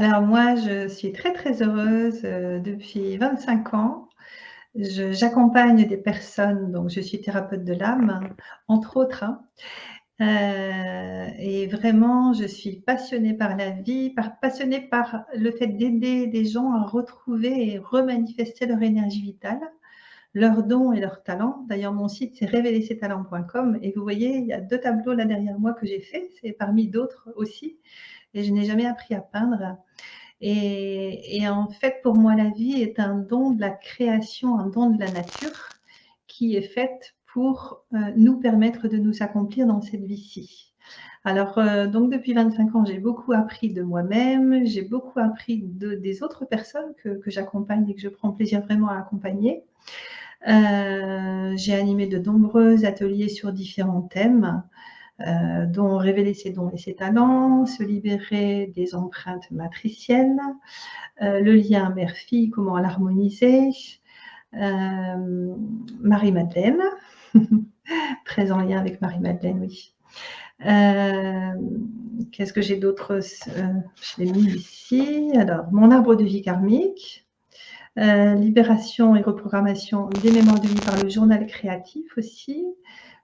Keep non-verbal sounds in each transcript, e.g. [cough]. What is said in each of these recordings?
Alors moi, je suis très, très heureuse, heu, depuis 25 ans. J'accompagne des personnes, donc je suis thérapeute de l'âme, entre autres, hein, heu et vraiment je suis passionnée par la vie, par passionnée par le fait d'aider des gens à retrouver et remanifester leur énergie vitale, leurs dons et leurs talents. D'ailleurs, mon site, c'est révéler-ses-talents.com et vous voyez, il y a 2 tableaux là derrière moi que j'ai faits, c'est parmi d'autres aussi et je n'ai jamais appris à peindre et en fait, pour moi, la vie est un don de la création, un don de la nature qui est faite pour, heu, nous permettre de nous accomplir dans cette vie-ci. Alors, heu, donc depuis 25 ans, j'ai beaucoup appris de moi-même, j'ai beaucoup appris de des autres personnes que j'accompagne et que je prends plaisir vraiment à accompagner. Heu, j'ai animé de nombreux ateliers sur différents thèmes, heu, dont révéler ses dons et ses talents, se libérer des empreintes matricielles, heu, le lien mère-fille, comment l'harmoniser, hem, Marie-Madeleine, [laughs] très en lien avec Marie-Madeleine, oui. Hem, qu'est-ce que j'ai d'autre? Je l'ai mis ici. Alors, mon arbre de vie karmique, libération et reprogrammation des mémoires de vie par le journal créatif aussi.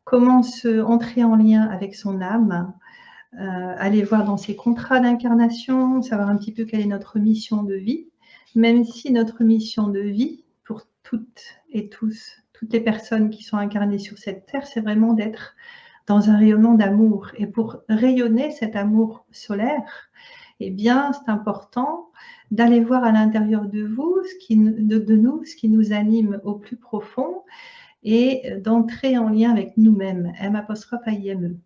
Comment se entrer en lien avec son âme, heu, aller voir dans ses contrats d'incarnation, savoir un petit peu quelle est notre mission de vie, même si notre mission de vie, pour toutes et tous, toutes les personnes qui sont incarnées sur cette terre, c'est vraiment d'être dans un rayonnement d'amour. Et pour rayonner cet amour solaire, eh bien, c'est important d'aller voir à l'intérieur de vous, de nous, ce qui nous anime au plus profond et d'entrer en lien avec nous-mêmes, M'-A-I-M-E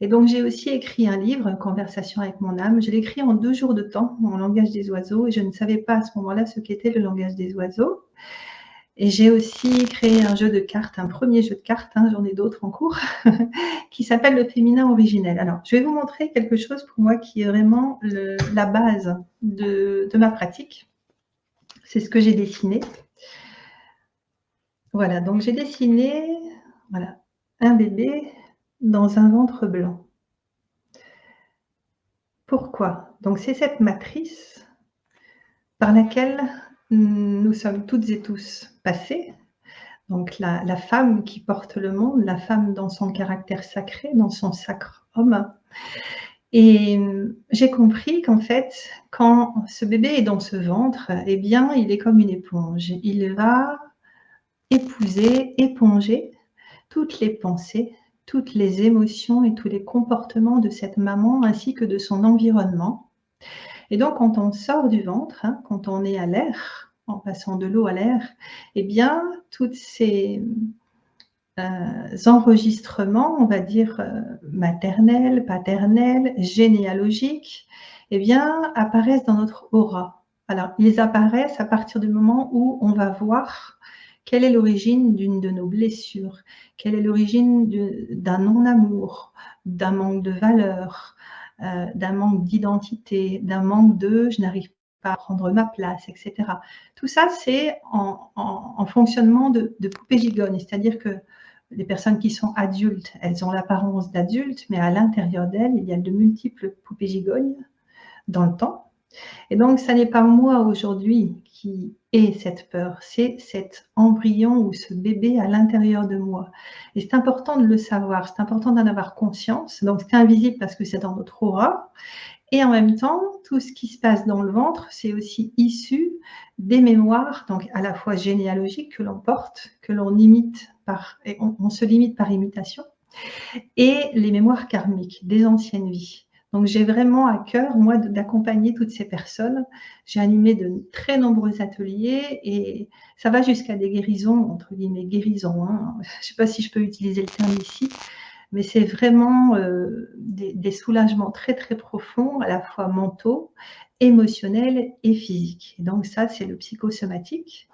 et donc j'ai aussi écrit un livre, Conversation avec mon âme. Je l'ai écrit en 2 jours de temps, en langage des oiseaux et je ne savais pas à ce moment-là ce qu'était le langage des oiseaux et j'ai aussi créé un jeu de cartes, un 1er jeu de cartes, hein, j'en ai d'autres en cours, [laughs] qui s'appelle le féminin originel. Alors, je vais vous montrer quelque chose pour moi qui est vraiment la base de ma pratique. C'est ce que j'ai dessiné. Voilà, donc j'ai dessiné, voilà, un bébé dans un ventre blanc. Pourquoi? Donc c'est cette matrice par laquelle nous sommes toutes et tous passés. Donc la la femme qui porte le monde, la femme dans son caractère sacré, dans son sacre homme et j'ai compris qu'en fait, quand ce bébé est dans ce ventre, eh bien, il est comme une éponge. Il va épouser, éponger toutes les pensées, toutes les émotions et tous les comportements de cette maman ainsi que de son environnement et donc quand on sort du ventre, hein, quand on est à l'air, en passant de l'eau à l'air, eh bien, toutes ces, heu, enregistrements, on va dire, heu, maternels, paternels, généalogiques, eh bien, apparaissent dans notre aura. Alors, ils apparaissent à partir du moment où on va voir quelle est l'origine d'une de nos blessures, quelle est l'origine d'un non-amour, d'un manque de valeur, heu, d'un manque d'identité, d'un manque de: «Je n'arrive pas à prendre ma place» et cetera. Tout ça, c'est en fonctionnement de de poupée gigogne, c'est-à-dire que les personnes qui sont adultes, elles ont l'apparence d'adultes, mais à l'intérieur d'elles, il y a de multiples poupées gigognes dans le temps et donc ça n'est pas moi aujourd'hui qui ai cette peur, c'est cet embryon ou ce bébé à l'intérieur de moi et c'est important de le savoir, c'est important d'en avoir conscience. Donc c'est invisible parce que c'est dans notre aura et en même temps, tout ce qui se passe dans le ventre, c'est aussi issu des mémoires, donc à la fois généalogiques que l'on porte, que l'on imite par et on se limite par imitation et les mémoires karmiques des anciennes vies. Donc j'ai vraiment à cœur, moi, d'accompagner toutes ces personnes. J'ai animé de très nombreux ateliers et ça va jusqu'à des guérisons, entre guillemets «guérisons», hein. [laughs] Je ne sais pas si je peux utiliser le terme ici, mais c'est vraiment, heu, des soulagements très, très profonds, à la fois mentaux, émotionnels et physiques donc ça, c'est le psychosomatique.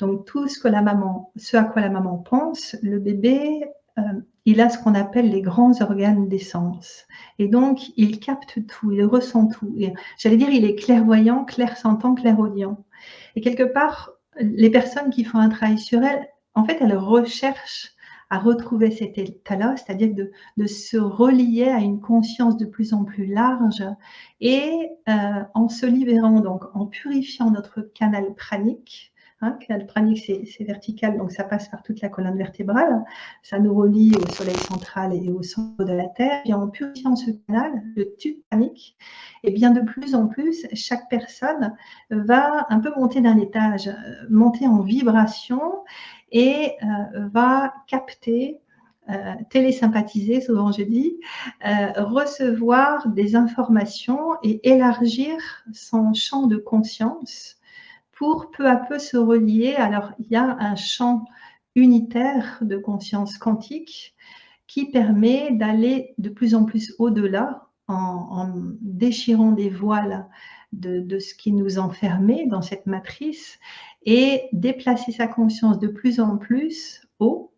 Donc tout ce que la maman ce à quoi la maman pense, le bébé, heu, il a ce qu'on appelle les grands organes d'essence et donc il capte tout, il ressent tout. J'allais dire, il est clairvoyant, clairsentant, clairaudient et quelque part, les personnes qui font un travail sur elles, en fait, elles recherchent à retrouver cet état-là, c'est-à-dire de, de, se relier à une conscience de plus en plus large et euh, en se libérant, donc en purifiant notre canal pranique, Hein, canal pranique, c'est vertical, donc ça passe par toute la colonne vertébrale. Ça nous relie au soleil central et au centre de la Terre. Et en purifiant ce canal, le tube pranique, et bien de plus en plus, chaque personne va un peu monter d'un étage, euh, monter en vibration et euh, va capter euh, télésympathiser, souvent je dis, recevoir des informations et élargir son champ de conscience pour peu à peu se relier. Alors, il y a un champ unitaire de conscience quantique qui permet d'aller de plus en plus au-delà en, déchirant des voiles de, ce qui nous enfermait dans cette matrice et déplacer sa conscience de plus en plus haut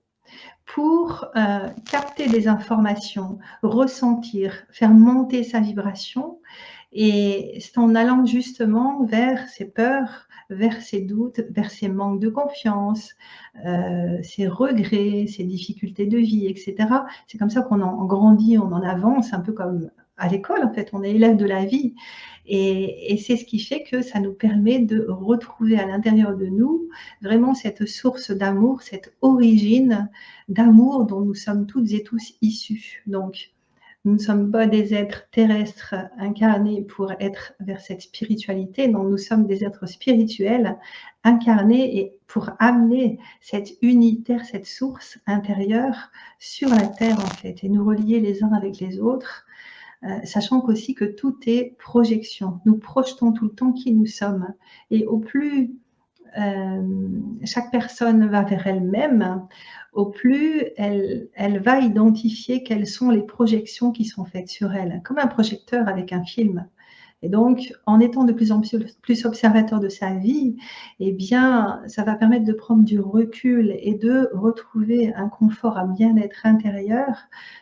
pour euh, capter des informations, ressentir, faire monter sa vibration. Et c'est en allant justement vers ses peurs, vers ses doutes, vers ses manques de confiance, euh, ses regrets, ses difficultés de vie, etc. C'est comme ça qu'on en grandit, on en avance, un peu comme à l'école, en fait, on est élève de la vie. Et, et c'est ce qui fait que ça nous permet de retrouver à l'intérieur de nous vraiment cette source d'amour, cette origine d'amour dont nous sommes toutes et tous issus. Donc, nous ne sommes pas des êtres terrestres incarnés pour être vers cette spiritualité, non, nous sommes des êtres spirituels incarnés et pour amener cette unitaire, cette source intérieure sur la terre en fait, et nous relier les uns avec les autres, euh, sachant qu'aussi que tout est projection. Nous projetons tout le temps qui nous sommes. Et au plus chaque personne va vers elle-même, au plus elle, elle, va identifier quelles sont les projections qui sont faites sur elle, comme un projecteur avec un film. Et donc, en étant de plus en plus observateur de sa vie, eh bien, ça va permettre de prendre du recul et de retrouver un confort, un bien-être intérieur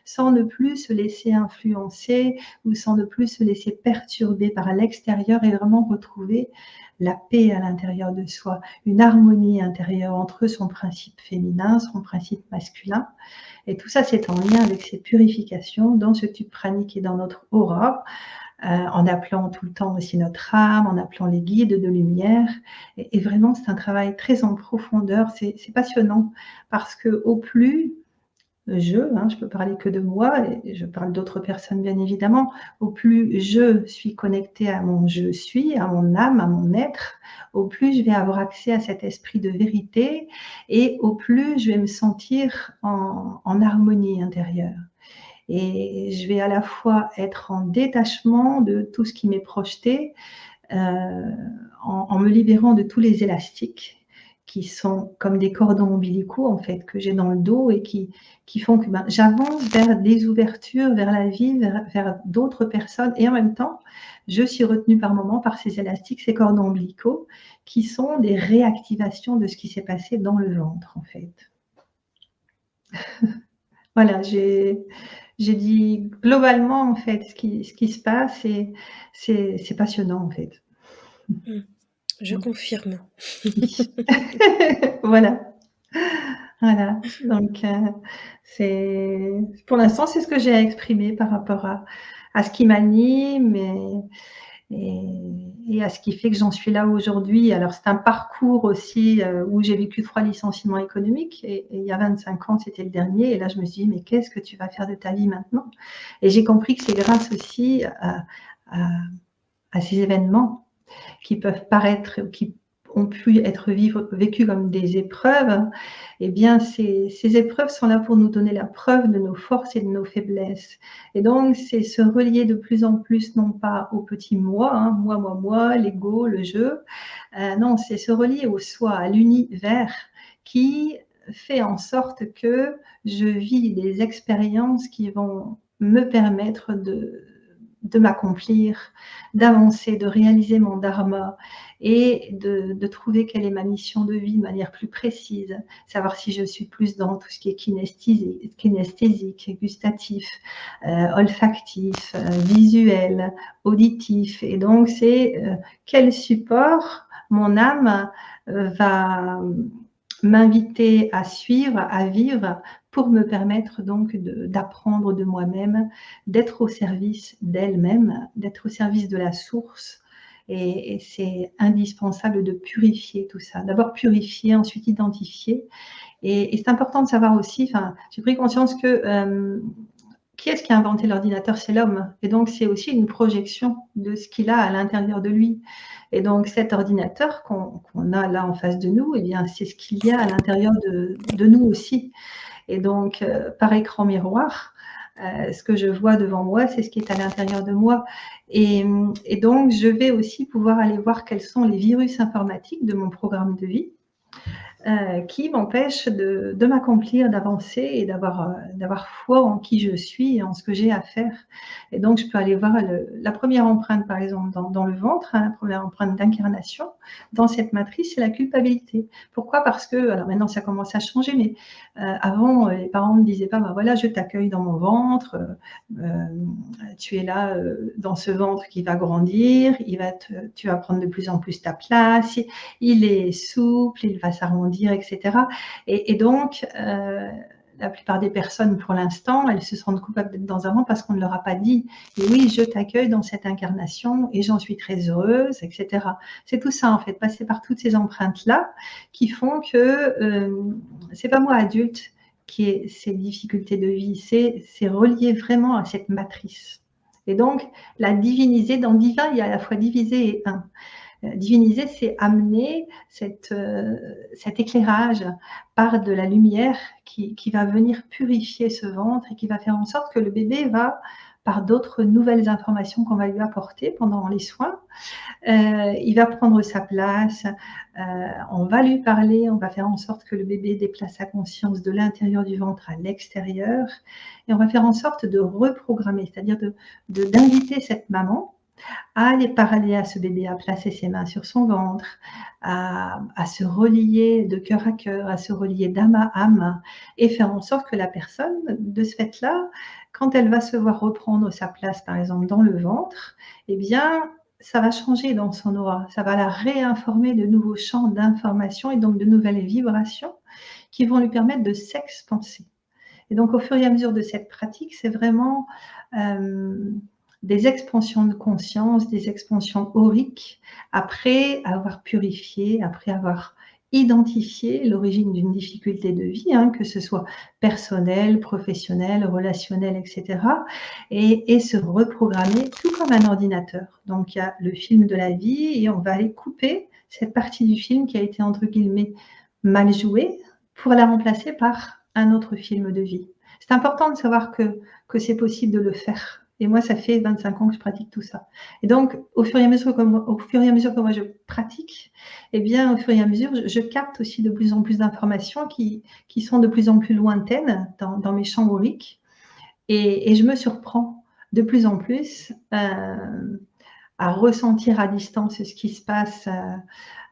sans ne plus se laisser influencer ou sans ne plus se laisser perturber par l'extérieur et vraiment retrouver la paix à l'intérieur de soi, une harmonie intérieure entre son principe féminin, son principe masculin. Et tout ça, c'est en lien avec ces purifications dans ce tube pranique et dans notre aura, en appelant tout le temps aussi notre âme, en appelant les guides de lumière. Et, et vraiment, c'est un travail très en profondeur. C'est passionnant parce que au plus je, hein, je peux parler que de moi, et je parle d'autres personnes bien évidemment, au plus je suis connectée à mon je suis, à mon âme, à mon être, au plus je vais avoir accès à cet esprit de vérité et au plus je vais me sentir en, harmonie intérieure. Et je vais à la fois être en détachement de tout ce qui m'est projeté, euh, en me libérant de tous les élastiques qui sont comme des cordons ombilicaux en fait que j'ai dans le dos et qui, qui font que ben, j'avance vers des ouvertures, vers la vie, vers, d'autres personnes et en même temps je suis retenue par moments par ces élastiques, ces cordons ombilicaux qui sont des réactivations de ce qui s'est passé dans le ventre en fait. [laughs] voilà, j'ai dit globalement en fait ce qui, ce qui se passe et c'est passionnant en fait. Mmh. Je confirme. [laughs] voilà. Voilà. Donc, euh, c'est pour l'instant, c'est ce que j'ai à exprimer par rapport à, à ce qui m'anime et, et, à ce qui fait que j'en suis là aujourd'hui. Alors, c'est un parcours aussi euh, où j'ai vécu trois licenciements économiques et, il y a 25 ans, c'était le dernier. Et là, je me suis dit, mais qu'est-ce que tu vas faire de ta vie maintenant? Et j'ai compris que c'est grâce aussi à, ces événements qui peuvent paraître, qui ont pu être vécues comme des épreuves, eh bien, ces, ces, épreuves sont là pour nous donner la preuve de nos forces et de nos faiblesses. Et donc, c'est se relier de plus en plus, non pas au petit moi, hein, moi, moi, moi, l'ego, le jeu, euh, non, c'est se relier au soi, à l'univers qui fait en sorte que je vis des expériences qui vont me permettre de, de m'accomplir, d'avancer, de réaliser mon dharma et de, trouver quelle est ma mission de vie de manière plus précise, savoir si je suis plus dans tout ce qui est kinesthésique, gustatif, euh, olfactif, euh, visuel, auditif. Et donc, c'est euh, quel support mon âme va m'inviter à suivre, à vivre pour me permettre donc d'apprendre de, moi-même, d'être au service d'elle-même, d'être au service de la source. Et, c'est indispensable de purifier tout ça. D'abord purifier, ensuite identifier. Et, c'est important de savoir aussi, j'ai pris conscience que euh, qui est-ce qui a inventé l'ordinateur? C'est l'homme. Et donc, c'est aussi une projection de ce qu'il a à l'intérieur de lui. Et donc, cet ordinateur qu'on a là en face de nous, eh bien, c'est ce qu'il y a à l'intérieur de, nous aussi. Et donc, euh, par écran miroir, euh, ce que je vois devant moi, c'est ce qui est à l'intérieur de moi. Et, et, donc, je vais aussi pouvoir aller voir quels sont les virus informatiques de mon programme de vie. Euh, qui m'empêche de, m'accomplir, d'avancer et d'avoir euh, d'avoir foi en qui je suis et en ce que j'ai à faire. Et donc, je peux aller voir la première empreinte, par exemple, dans, le ventre, hein, la première empreinte d'incarnation, dans cette matrice, c'est la culpabilité. Pourquoi? Parce que, alors maintenant, ça commence à changer, mais euh, avant, les parents ne me disaient pas, bah, voilà, je t'accueille dans mon ventre, tu es là dans ce ventre qui va grandir, il va tu vas prendre de plus en plus ta place, il est souple, il va s'arrondir etc. Et, donc, euh, la plupart des personnes, pour l'instant, elles se sentent coupables d'être dans un rang parce qu'on ne leur a pas dit « Et oui, je t'accueille dans cette incarnation et j'en suis très heureuse, etc. » C'est tout ça, en fait, passer par toutes ces empreintes-là qui font que euh, c'est pas moi, adulte, qui ai ces difficultés de vie, c'est relié vraiment à cette matrice. Et donc, la diviniser, dans divin, il y a à la fois divisé et un. Euh, diviniser, c'est amener euh, cet éclairage par de la lumière qui, va venir purifier ce ventre et qui va faire en sorte que le bébé va, par d'autres nouvelles informations qu'on va lui apporter pendant les soins, euh, il va prendre sa place, on va lui parler, on va faire en sorte que le bébé déplace sa conscience de l'intérieur du ventre à l'extérieur, et on va faire en sorte de reprogrammer, c'est-à-dire d'inviter de, cette maman à aller parler à ce bébé, à placer ses mains sur son ventre, à, se relier de cœur à cœur, à se relier d'âme à âme, et faire en sorte que la personne, de ce fait-là, quand elle va se voir reprendre sa place, par exemple, dans le ventre, eh bien, ça va changer dans son aura, ça va la réinformer de nouveaux champs d'information et donc de nouvelles vibrations qui vont lui permettre de s'expanser. Et donc, au fur et à mesure de cette pratique, c'est vraiment... Euh, des expansions de conscience, des expansions auriques, après avoir purifié, après avoir identifié l'origine d'une difficulté de vie, hein, que ce soit personnelle, professionnelle, relationnelle, etc. Et, et, se reprogrammer tout comme un ordinateur. Donc il y a le film de la vie et on va aller couper cette partie du film qui a été entre guillemets mal jouée pour la remplacer par un autre film de vie. C'est important de savoir que, que c'est possible de le faire et moi, ça fait 25 ans que je pratique tout ça. Et donc, au fur et à mesure que moi, je pratique, eh bien, au fur et à mesure, je, capte aussi de plus en plus d'informations qui, qui, sont de plus en plus lointaines dans, dans mes champs auriques. Et, et, je me surprends de plus en plus euh, à ressentir à distance ce qui se passe, à,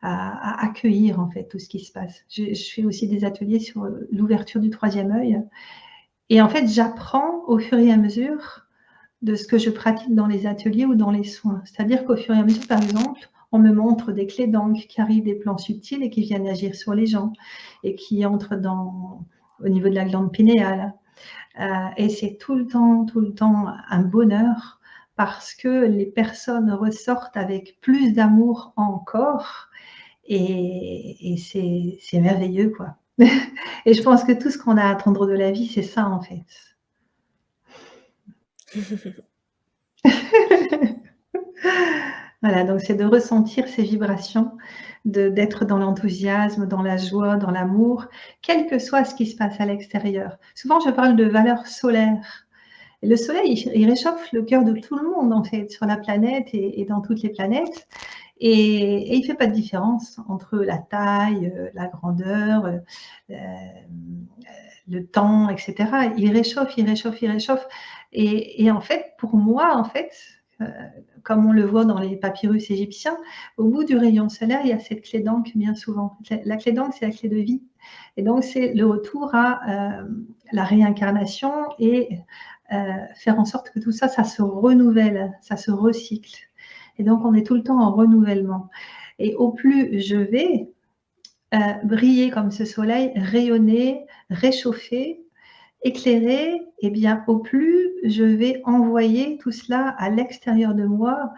à, accueillir en fait tout ce qui se passe. Je fais aussi des ateliers sur l'ouverture du troisième œil. Et en fait, j'apprends au fur et à mesure de ce que je pratique dans les ateliers ou dans les soins. C'est-à-dire qu'au fur et à mesure, par exemple, on me montre des clés d'encre qui arrivent des plans subtils et qui viennent agir sur les gens et qui entrent dans, au niveau de la glande pinéale. Euh, et c'est tout le temps, tout le temps un bonheur parce que les personnes ressortent avec plus d'amour encore et, et c'est merveilleux, quoi. [laughs] et je pense que tout ce qu'on a à attendre de la vie, c'est ça, en fait. [laughs] voilà, donc c'est de ressentir ces vibrations, d'être dans l'enthousiasme, dans la joie, dans l'amour, quel que soit ce qui se passe à l'extérieur. Souvent, je parle de valeur solaire. le soleil, il, réchauffe le cœur de tout le monde, en fait, sur la planète et, dans toutes les planètes. Et, il ne fait pas de différence entre la taille, euh, la grandeur, euh, euh, le temps, etc. Il réchauffe, il réchauffe, il réchauffe. Et, en fait, pour moi, en fait, euh, comme on le voit dans les papyrus égyptiens, au bout du rayon solaire, il y a cette clé d'encre bien souvent. La clé d'encre, c'est la clé de vie. Et donc, c'est le retour à euh, la réincarnation et euh, faire en sorte que tout ça, ça se renouvelle, ça se recycle. Et donc, on est tout le temps en renouvellement. Et au plus je vais briller comme ce soleil, rayonner, réchauffer, éclairée, eh bien, au plus je vais envoyer tout cela à l'extérieur de moi,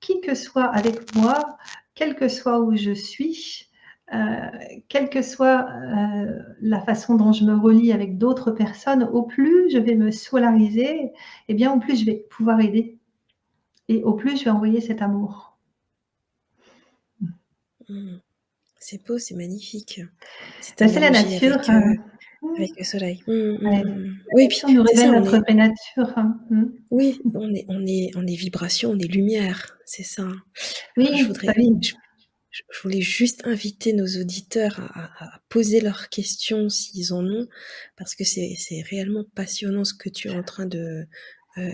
qui que soit avec moi, quel que soit où je suis, euh, quelle que soit euh, la façon dont je me relie avec d'autres personnes, au plus je vais me solariser, et eh bien au plus je vais pouvoir aider. Et au plus je vais envoyer cet amour. Mmh. C'est beau, c'est magnifique. C'est bah, la nature. Avec, euh, avec le soleil. Mmh, mmh, oui, puis nous révèle notre vraie nature. Hein. Oui, on est, on, est, on est vibration, on est lumière, c'est ça. Oui, je voudrais, je voulais juste inviter nos auditeurs à, poser leurs questions s'ils en ont, parce que c'est réellement passionnant ce que tu es en train de, euh,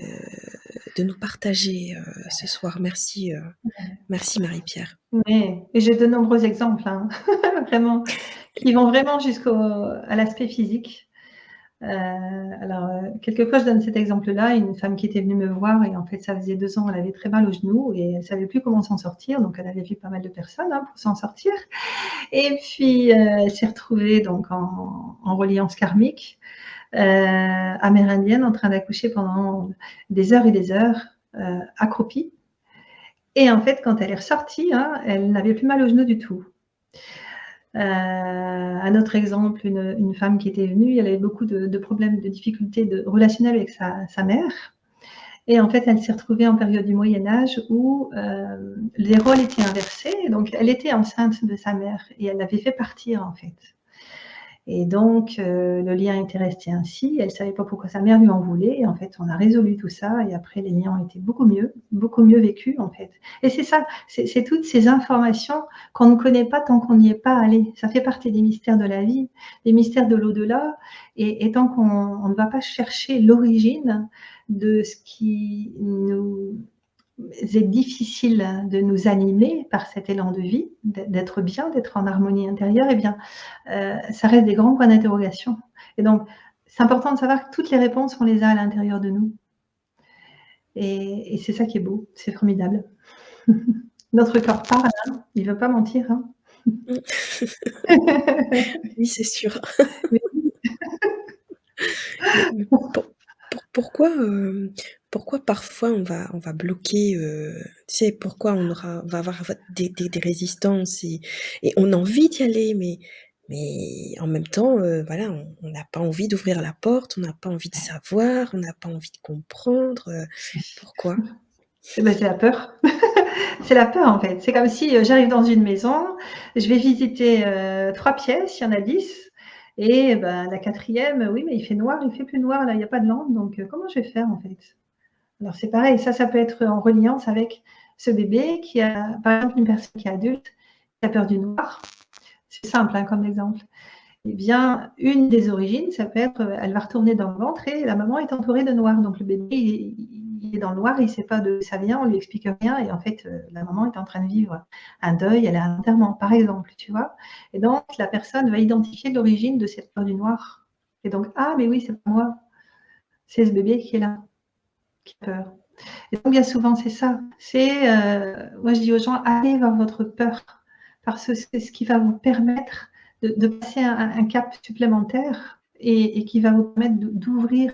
de nous partager euh, ce soir. Merci, euh, merci Marie-Pierre. Oui, et j'ai de nombreux exemples, hein, [laughs] vraiment, qui vont vraiment jusqu'à l'aspect physique. Alors, quelquefois, je donne cet exemple-là, une femme qui était venue me voir et en fait, ça faisait deux ans, elle avait très mal au genou et elle savait plus comment s'en sortir, donc elle avait vu pas mal de personnes hein, pour s'en sortir. Et puis, elle s'est retrouvée donc en, en reliance karmique, amérindienne, en train d'accoucher pendant des heures et des heures, accroupie. Et en fait, quand elle est ressortie, hein, elle n'avait plus mal au genou du tout. Euh, un autre exemple, une, femme qui était venue, elle avait beaucoup de, problèmes, de difficultés de, relationnelles avec sa, mère. Et en fait, elle s'est retrouvée en période du Moyen Âge où euh, les rôles étaient inversés. Donc, elle était enceinte de sa mère et elle l'avait fait partir, en fait. Et donc, euh, le lien était resté ainsi. Elle ne savait pas pourquoi sa mère lui en voulait. Et en fait, on a résolu tout ça. Et après, les liens ont été beaucoup mieux, beaucoup mieux vécus, en fait. Et c'est ça, c'est toutes ces informations qu'on ne connaît pas tant qu'on n'y est pas allé. Ça fait partie des mystères de la vie, des mystères de l'au-delà. Et, et, tant qu'on ne va pas chercher l'origine de ce qui nous c'est difficile de nous animer par cet élan de vie, d'être bien, d'être en harmonie intérieure, eh bien, euh, ça reste des grands points d'interrogation. Et donc, c'est important de savoir que toutes les réponses, on les a à l'intérieur de nous. Et, c'est ça qui est beau, c'est formidable. [laughs] Notre corps parle, hein. il ne veut pas mentir. Hein. [laughs] oui, c'est sûr. [laughs] pourquoi, euh, pourquoi parfois on va, on va bloquer, euh, tu sais, pourquoi on aura, va avoir des, des, résistances et, et, on a envie d'y aller, mais, mais en même temps, euh, voilà, on n'a pas envie d'ouvrir la porte, on n'a pas envie de savoir, on n'a pas envie de comprendre. [laughs] Pourquoi? Eh ben, C'est la peur. [laughs] c'est la peur en fait. C'est comme si j'arrive dans une maison, je vais visiter trois pièces, il y en a dix. Et ben, la quatrième, oui, mais il fait noir, il fait plus noir, là, il n'y a pas de lampe, donc comment je vais faire en fait? Alors c'est pareil, ça, ça peut être en reliance avec ce bébé qui a, par exemple, une personne qui est adulte, qui a peur du noir. C'est simple hein, comme exemple. Eh bien, une des origines, ça peut être, elle va retourner dans le ventre et la maman est entourée de noir. Donc le bébé, dans le noir, il ne sait pas d'où ça vient, on lui explique rien. Et en fait, euh, la maman est en train de vivre un deuil, elle a un enterrement, par exemple, tu vois. Et donc, la personne va identifier l'origine de cette peur du noir. Et donc, ah, mais oui, c'est pas moi, c'est ce bébé qui est là qui peur. Et donc, bien souvent, c'est ça. C'est, euh, moi, je dis aux gens, allez vers votre peur, parce que c'est ce qui va vous permettre de, passer un, cap supplémentaire et, qui va vous permettre d'ouvrir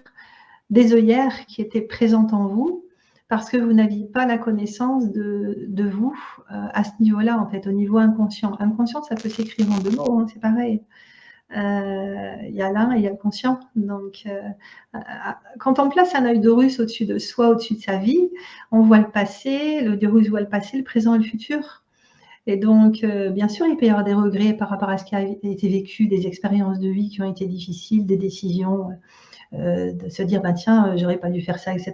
des œillères qui étaient présentes en vous, parce que vous n'aviez pas la connaissance de, vous euh, à ce niveau-là, en fait, au niveau inconscient. Inconscient, ça peut s'écrire en deux mots, hein, c'est pareil. Euh, il y a l'un et il y a le conscient. Donc, euh, quand on place un œil d'Horus au-dessus de soi, au-dessus de sa vie, on voit le passé, le d'Horus voit le passé, le présent et le futur. Et donc, bien sûr, il peut y avoir des regrets par rapport à ce qui a été vécu, des expériences de vie qui ont été difficiles, des décisions, de se dire, bah, tiens, j'aurais pas dû faire ça, etc.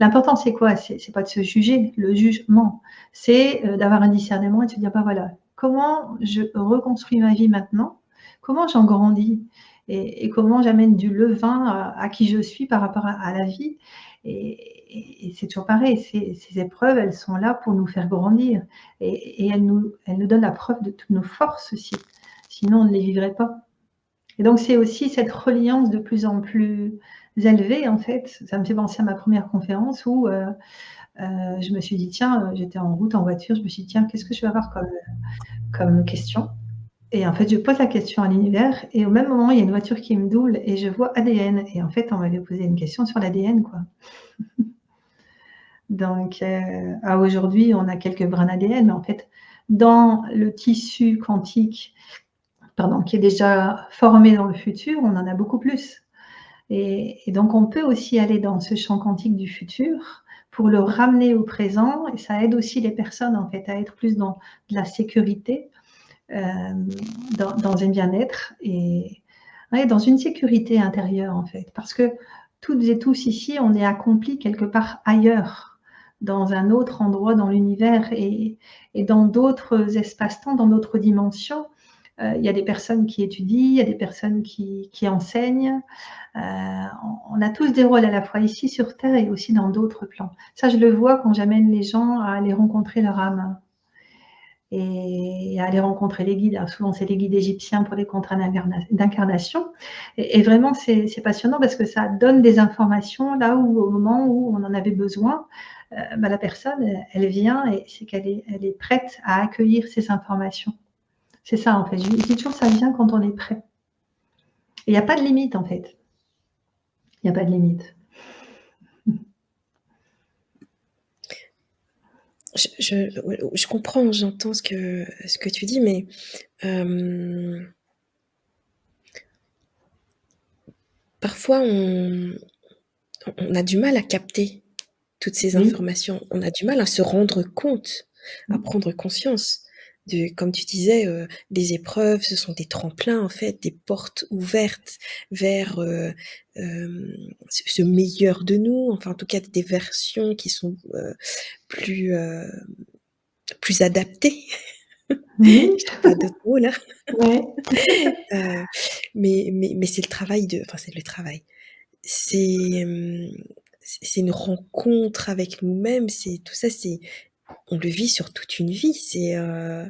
L'important, c'est quoi? C'est pas de se juger, le jugement. C'est d'avoir un discernement et de se dire, bah voilà, comment je reconstruis ma vie maintenant? Comment j'en grandis? Et, comment j'amène du levain à, qui je suis par rapport à, la vie? Et, c'est toujours pareil, ces, épreuves, elles sont là pour nous faire grandir et, elles, nous, elles nous donnent la preuve de toutes nos forces aussi. Sinon, on ne les vivrait pas. Et donc, c'est aussi cette reliance de plus en plus élevée, en fait. Ça me fait penser à ma première conférence où euh, euh, je me suis dit, tiens, j'étais en route en voiture, je me suis dit, tiens, qu'est-ce que je vais avoir comme, comme question? Et en fait, je pose la question à l'univers et au même moment, il y a une voiture qui me double et je vois ADN et en fait, on m'avait posé une question sur l'ADN, quoi. [laughs] Donc, euh, à aujourd'hui, on a quelques brins d'ADN, mais en fait, dans le tissu quantique, pardon, qui est déjà formé dans le futur, on en a beaucoup plus. Et, donc, on peut aussi aller dans ce champ quantique du futur pour le ramener au présent. Et ça aide aussi les personnes, en fait, à être plus dans de la sécurité, euh, dans, un bien-être et dans une sécurité intérieure, en fait. Parce que toutes et tous ici, on est accomplis quelque part ailleurs, dans un autre endroit dans l'univers et dans d'autres espaces-temps, dans d'autres dimensions. Euh, il y a des personnes qui étudient, il y a des personnes qui, enseignent. Euh, on a tous des rôles à la fois ici sur Terre et aussi dans d'autres plans. Ça, je le vois quand j'amène les gens à aller rencontrer leur âme et à aller rencontrer les guides. Souvent, c'est les guides égyptiens pour les contrats d'incarnation. Et, vraiment, c'est passionnant parce que ça donne des informations là où, au moment où on en avait besoin, euh, bah, la personne, elle, vient et c'est qu'elle est, elle est prête à accueillir ces informations. C'est ça, en fait. Je dis toujours, ça vient quand on est prêt. Il n'y a pas de limite, en fait. Il n'y a pas de limite. [laughs] Je, je, je comprends, j'entends ce que, ce que tu dis, mais euh, parfois on, on, a du mal à capter toutes ces informations. On a du mal à se rendre compte, à prendre conscience de, comme tu disais, euh, des épreuves, ce sont des tremplins en fait, des portes ouvertes vers euh, euh, ce meilleur de nous, enfin en tout cas des versions qui sont euh, plus euh, plus adaptées. Oui. [laughs] pas d'autres mots là. Ouais. [laughs] Euh, mais mais mais c'est le travail de, enfin c'est le travail. C'est c'est une rencontre avec nous-mêmes. C'est tout ça, c'est on le vit sur toute une vie. C'est euh,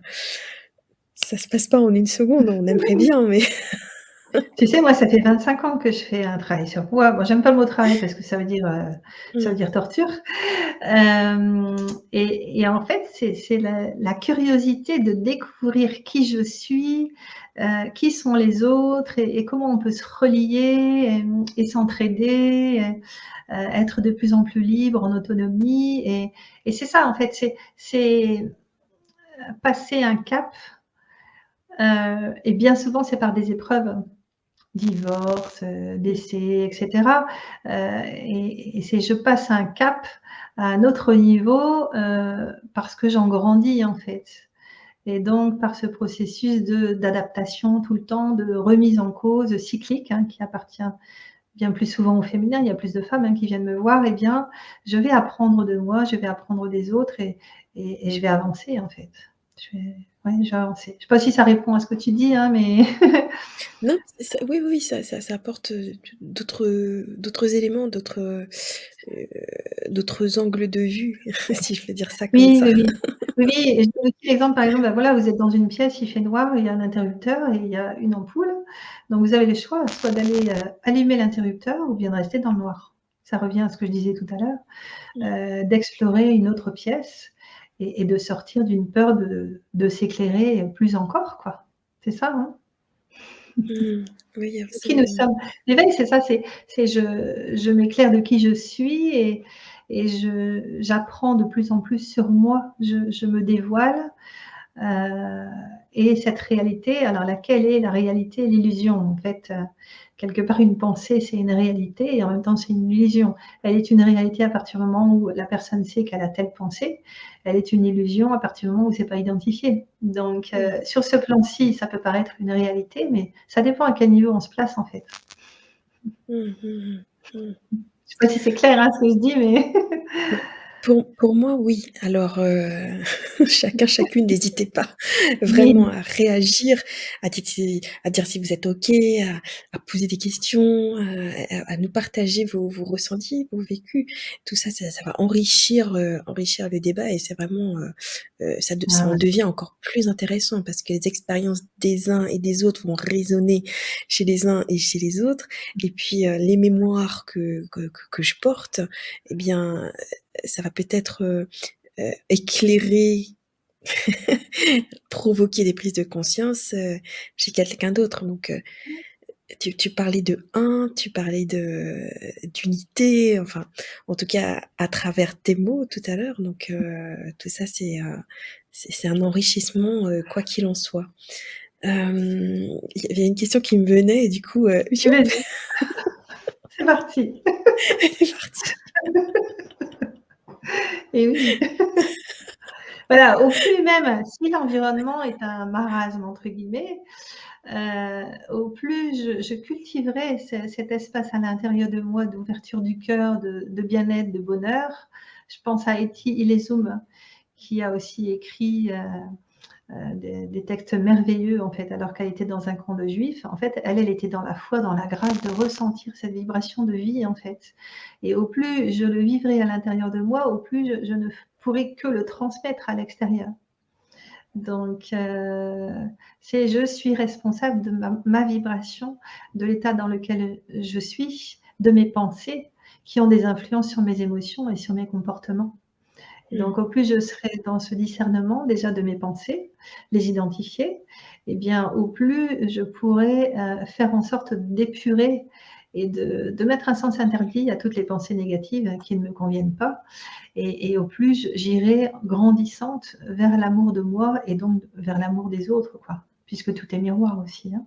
ça se passe pas en une seconde. On aimerait bien, mais tu sais, moi, ça fait 25 ans que je fais un travail sur moi. Moi, j'aime pas le mot travail parce que ça veut dire euh, ça veut mmh. dire torture. Euh, et, et, en fait, c'est la, la, curiosité de découvrir qui je suis, euh, qui sont les autres et, et, comment on peut se relier et, et s'entraider. Être de plus en plus libre, en autonomie. Et, c'est ça, en fait, c'est passer un cap. Et bien souvent, c'est par des épreuves, divorce, euh, décès, etc. Euh, et, et c'est je passe un cap à un autre niveau euh, parce que j'en grandis, en fait. Et donc, par ce processus d'adaptation tout le temps, de remise en cause cyclique, hein, qui appartient bien plus souvent au féminin, il y a plus de femmes hein, qui viennent me voir, eh bien, je vais apprendre de moi, je vais apprendre des autres et, et, et je vais avancer en fait. Je ouais. Je ne sais pas si ça répond à ce que tu dis, hein, mais... [laughs] non, ça, oui, oui, ça, ça, ça apporte d'autres éléments, d'autres euh, d'autres angles de vue, [laughs] si je peux dire ça comme oui, ça. Oui, oui. oui, et je donne aussi l'exemple, par exemple, ben voilà, vous êtes dans une pièce, il fait noir, il y a un interrupteur et il y a une ampoule. Donc vous avez le choix, soit d'aller euh, allumer l'interrupteur ou bien de rester dans le noir. Ça revient à ce que je disais tout à l'heure, euh, d'explorer une autre pièce et, et de sortir d'une peur de, de s'éclairer plus encore, quoi. C'est ça, hein? Mmh. Oui, qui nous sommes. L'éveil, c'est ça, c'est je, je m'éclaire de qui je suis et, et j'apprends de plus en plus sur moi, je, je me dévoile. Euh, et cette réalité, alors laquelle est la réalité? L'illusion, en fait. Quelque part, une pensée, c'est une réalité et en même temps, c'est une illusion. Elle est une réalité à partir du moment où la personne sait qu'elle a telle pensée. Elle est une illusion à partir du moment où c'est pas identifié. Donc, euh, sur ce plan-ci, ça peut paraître une réalité, mais ça dépend à quel niveau on se place, en fait. Mmh, mmh, mmh. Je sais pas si c'est clair hein, ce que je dis, mais. [laughs] Pour, pour moi, oui. Alors, euh, [laughs] chacun, chacune, n'hésitez pas vraiment à réagir, à, à, dire si vous êtes OK, à, à poser des questions, à, à nous partager vos, vos, ressentis, vos vécus. Tout ça, ça, ça va enrichir, euh, enrichir le débat et c'est vraiment, euh, euh ça, de, ça en devient encore plus intéressant parce que les expériences des uns et des autres vont résonner chez les uns et chez les autres. Et puis, euh, les mémoires que, que, que, je porte, eh bien, ça va peut-être euh, euh, éclairer [laughs] provoquer des prises de conscience, heu, chez quelqu'un d'autre donc tu tu parlais de un, tu parlais de d'unité, enfin, en tout cas à travers tes mots tout à l'heure donc tout ça c'est, c'est c'est un enrichissement, quoi qu'il en soit. Il y avait une question qui me venait et du coup, heu, Et vas-y, [laughs] c'est parti. [laughs] Et oui. [laughs] Voilà, au plus même si l'environnement est un «marasme» entre guillemets, heu, au plus je je cultiverai ce cet espace à l'intérieur de moi d'ouverture du cœur, de de bien-être, de bonheur. Je pense à Etty Hillesum qui a aussi écrit, heu, des des textes merveilleux en fait, alors qu'elle était dans un camp de juifs. En fait, elle, elle était dans la foi, dans la grâce de ressentir cette vibration de vie en fait et au plus je le vivrai à l'intérieur de moi, au plus je ne pourrai que le transmettre à l'extérieur. Donc heu, c'est je suis responsable de ma vibration, de l'état dans lequel je suis, de mes pensées qui ont des influences sur mes émotions et sur mes comportements. Mmh. Donc au plus je serai dans ce discernement déjà de mes pensées, les identifier et bien au plus je pourrai, heu, faire en sorte d'épurer et de de mettre un sens interdit à toutes les pensées négatives qui ne me conviennent pas et et au plus j'irai grandissante vers l'amour de moi et donc vers l'amour des autres quoi, puisque tout est miroir aussi, hein.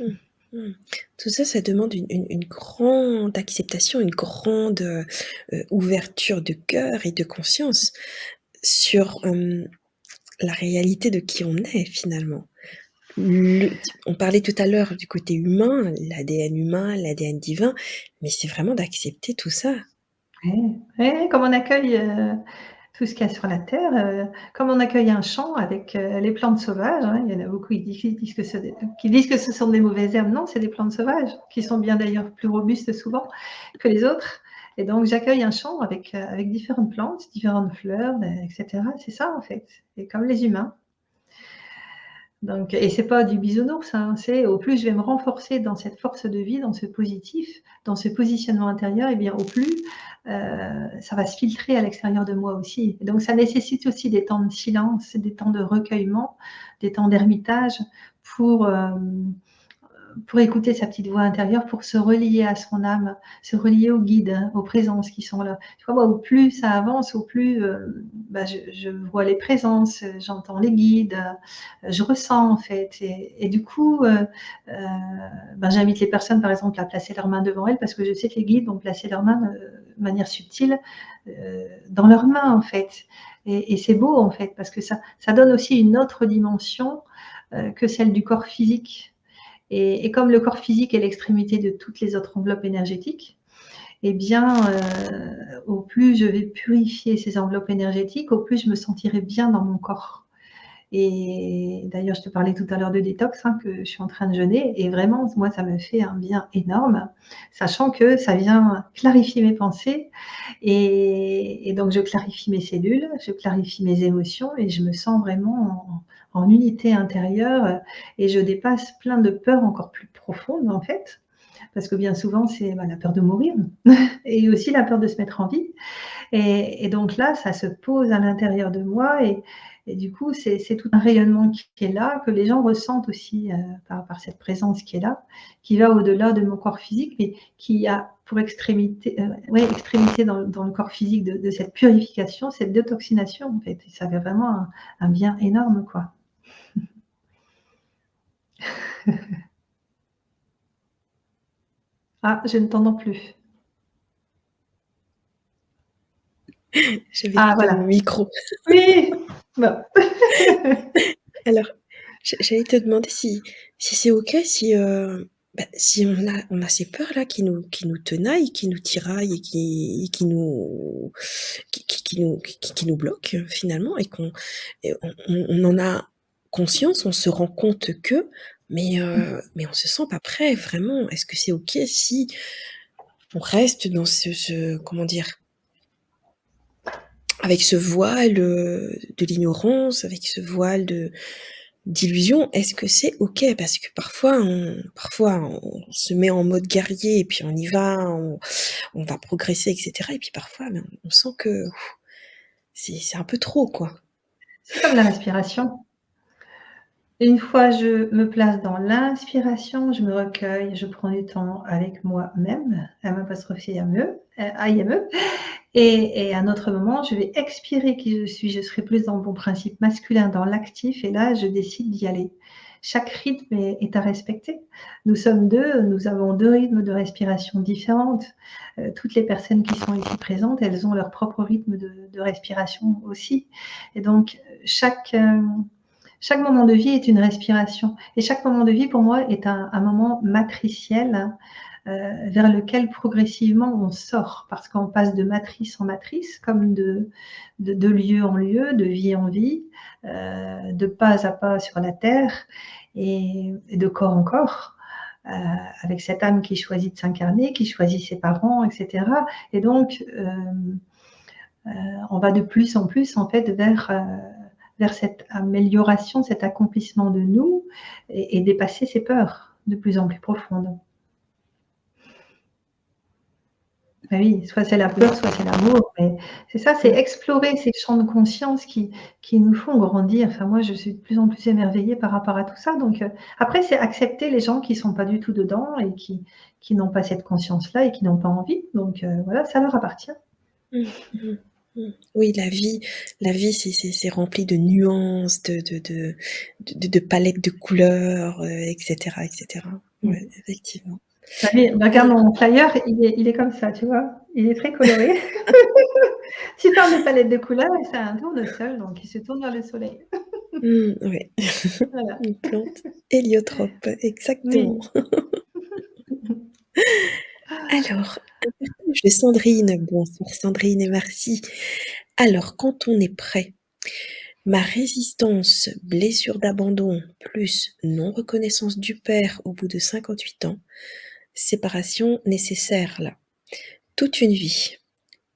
Mmh, mmh. Tout ça, ça demande une grande acceptation, une grande, heu heu, ouverture de cœur et de conscience sur, la réalité de qui on est finalement. On parlait tout à l'heure du côté humain, l'ADN humain, l'ADN divin, mais c'est vraiment d'accepter tout ça. Ouais, comme on accueille, heu, tout ce qu'il y a sur la terre, heu, comme on accueille un champ avec, heu, les plantes sauvages, hein. Il y en a beaucoup, qui disent que des qui disent que ce sont des mauvaises herbes. Non, c'est des plantes sauvages qui sont bien d'ailleurs plus robustes souvent que les autres et donc j'accueille un champ avec, heu, avec différentes plantes, différentes fleurs, beh et cetera. C'est ça en fait et comme les humains. Donc et c'est pas du bisounours, hein, c'est au plus je vais me renforcer dans cette force de vie, dans ce positif, dans ce positionnement intérieur et bien au plus, heu, ça va se filtrer à l'extérieur de moi aussi. Donc ça nécessite aussi des temps de silence, des temps de recueillement, des temps d'ermitage pour, hem, pour écouter sa petite voix intérieure, pour se relier à son âme, se relier aux guides, aux présences qui sont là. Tu vois, moi, au plus ça avance, au plus, heu, bah, je vois les présences, j'entends les guides, heu, je ressens en fait. Et du coup, heu, ben, j'invite les personnes, par exemple, à placer leurs mains devant elles parce que je sais que les guides vont placer leurs mains, de manière subtile, dans leurs mains en fait. Et c'est beau en fait parce que ça donne aussi une autre dimension, que celle du corps physique et comme le corps physique est l'extrémité de toutes les autres enveloppes énergétiques et bien, heu, au plus je vais purifier ces enveloppes énergétiques, au plus je me sentirai bien dans mon corps et d'ailleurs je te parlais tout à l'heure de détox, hein, que je suis en train de jeûner. Et vraiment moi ça me fait un bien énorme, sachant que ça vient clarifier mes pensées. Et donc je clarifie mes cellules, je clarifie mes émotions et je me sens vraiment en unité intérieure, et je dépasse plein de peurs encore plus profondes en fait. Parce que bien souvent c'est, bah, la peur de mourir [laughs] et aussi la peur de se mettre en vie. Et et donc là, ça se pose à l'intérieur de moi et et du coup c'est tout un rayonnement qui est là, que les gens ressentent aussi, heu, par par cette présence qui est là, qui va au-delà de mon corps physique mais qui a pour extrémité, heu, ouais, extrémité dans dans le corps physique de de cette purification, cette détoxination en fait et ça fait vraiment un un bien énorme quoi. [laughs] Ah, je ne t'entends plus. [laughs] J'avais Ah pas mon voilà. micro. Oui! [laughs] Alors, j'a j'allais te demander si si c'est OK si, heu, bah, si on a on a ces peurs-là qui nous qui nous tenaillent, qui nous tiraillent et qui qui nous qui qui qui nous qui qui nous bloquent finalement et qu'on et on on on en a conscience, on se rend compte que, mais Mmh. mais on se sent pas prêt vraiment. Est-ce que c'est OK si on reste dans ce ce comment dire? Avec ce voile, heu, de l'ignorance, avec ce voile de d'illusion, est-ce que c'est OK? Parce que parfois on parfois on se met en mode guerrier et puis on y va, on on va progresser et cetera et puis parfois, ben, on sent que c'est un peu trop quoi. C'est comme la respiration. Une fois je me place dans l'inspiration, je me recueille, je prends du temps avec moi-même, M apostrophe IME, IME, et, et à un autre moment, je vais expirer qui je suis, je serai plus dans mon principe masculin, dans l'actif, et là, je décide d'y aller. Chaque rythme est, à respecter. Nous sommes deux, nous avons deux rythmes de respiration différentes. Euh, toutes les personnes qui sont ici présentes, elles ont leur propre rythme de, respiration aussi. Et donc, chaque... Euh, chaque moment de vie est une respiration. Et chaque moment de vie, pour moi, est un, moment matriciel euh, vers lequel progressivement on sort, parce qu'on passe de matrice en matrice, comme de, de, lieu en lieu, de vie en vie, euh, de pas à pas sur la terre et, de corps en corps. Euh, avec cette âme qui choisit de s'incarner, qui choisit ses parents, etc. Et donc, on va de plus en plus en fait vers vers cette amélioration, cet accomplissement de nous et, dépasser ces peurs de plus en plus profondes. Ben oui, soit c'est la peur, soit c'est l'amour. C'est ça, c'est explorer ces champs de conscience qui, nous font grandir. Enfin, moi, je suis de plus en plus émerveillée par rapport à tout ça. Donc, euh, après, c'est accepter les gens qui ne sont pas du tout dedans et qui, n'ont pas cette conscience-là et qui n'ont pas envie. Donc, euh, voilà, ça leur appartient. Oui, la vie la vie, c'est rempli de nuances, de de de de palettes de couleurs, etc., euh, etc. Mmh. effectivement. regarde mon flyer, il est il est comme ça, tu vois? Il est très coloré. [laughs] [laughs] Tu parles de palette de couleurs et c'est un tournesol, donc il se tourne vers le soleil. Mmh, oui. [laughs] Une plante héliotrope, exactement. Alors, de Sandrine. Bonsoir Sandrine et merci. Alors, quand on est prêt, ma résistance, blessure d'abandon, plus non-reconnaissance du père au bout de 58 ans, séparation nécessaire là. Toute une vie.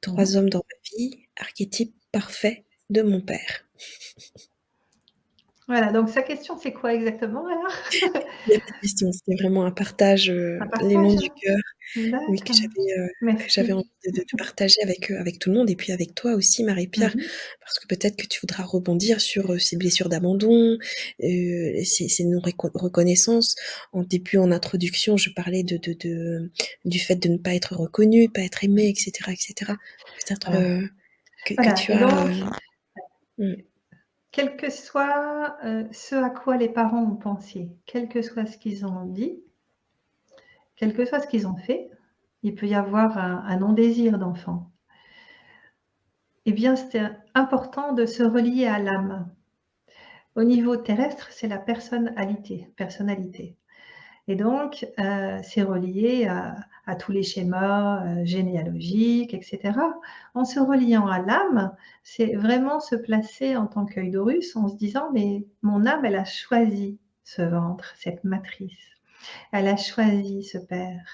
Trois mmh. hommes dans ma vie, archétype parfait de mon père. Voilà, donc sa question, c'est quoi exactement alors? [laughs] Question, c'était vraiment un partage, euh, les noms du cœur, oui, que j'avais, euh, envie de partager avec, euh, avec tout le monde et puis avec toi aussi Marie-Pierre, mmh parce que peut-être que tu voudras rebondir sur, ces blessures d'abandon, ces non-reconnaissances. En début, en introduction, je parlais de de du fait de ne pas être reconnu, pas être aimé etc. etc. Peut-être, que tu as, mmh quel que soit euh, ce à quoi les parents ont pensé, quel que soit ce qu'ils ont dit, quel que soit ce qu'ils ont fait, il peut y avoir un, non-désir d'enfant. Eh bien, c'est important de se relier à l'âme. Au niveau terrestre, c'est la personnalité. personnalité. Et donc, euh, c'est relié à, tous les schémas euh, généalogiques, etc. En se reliant à l'âme, c'est vraiment se placer en tant qu'œil d'Horus en se disant, mais mon âme, elle a choisi ce ventre, cette matrice. Elle a choisi ce père.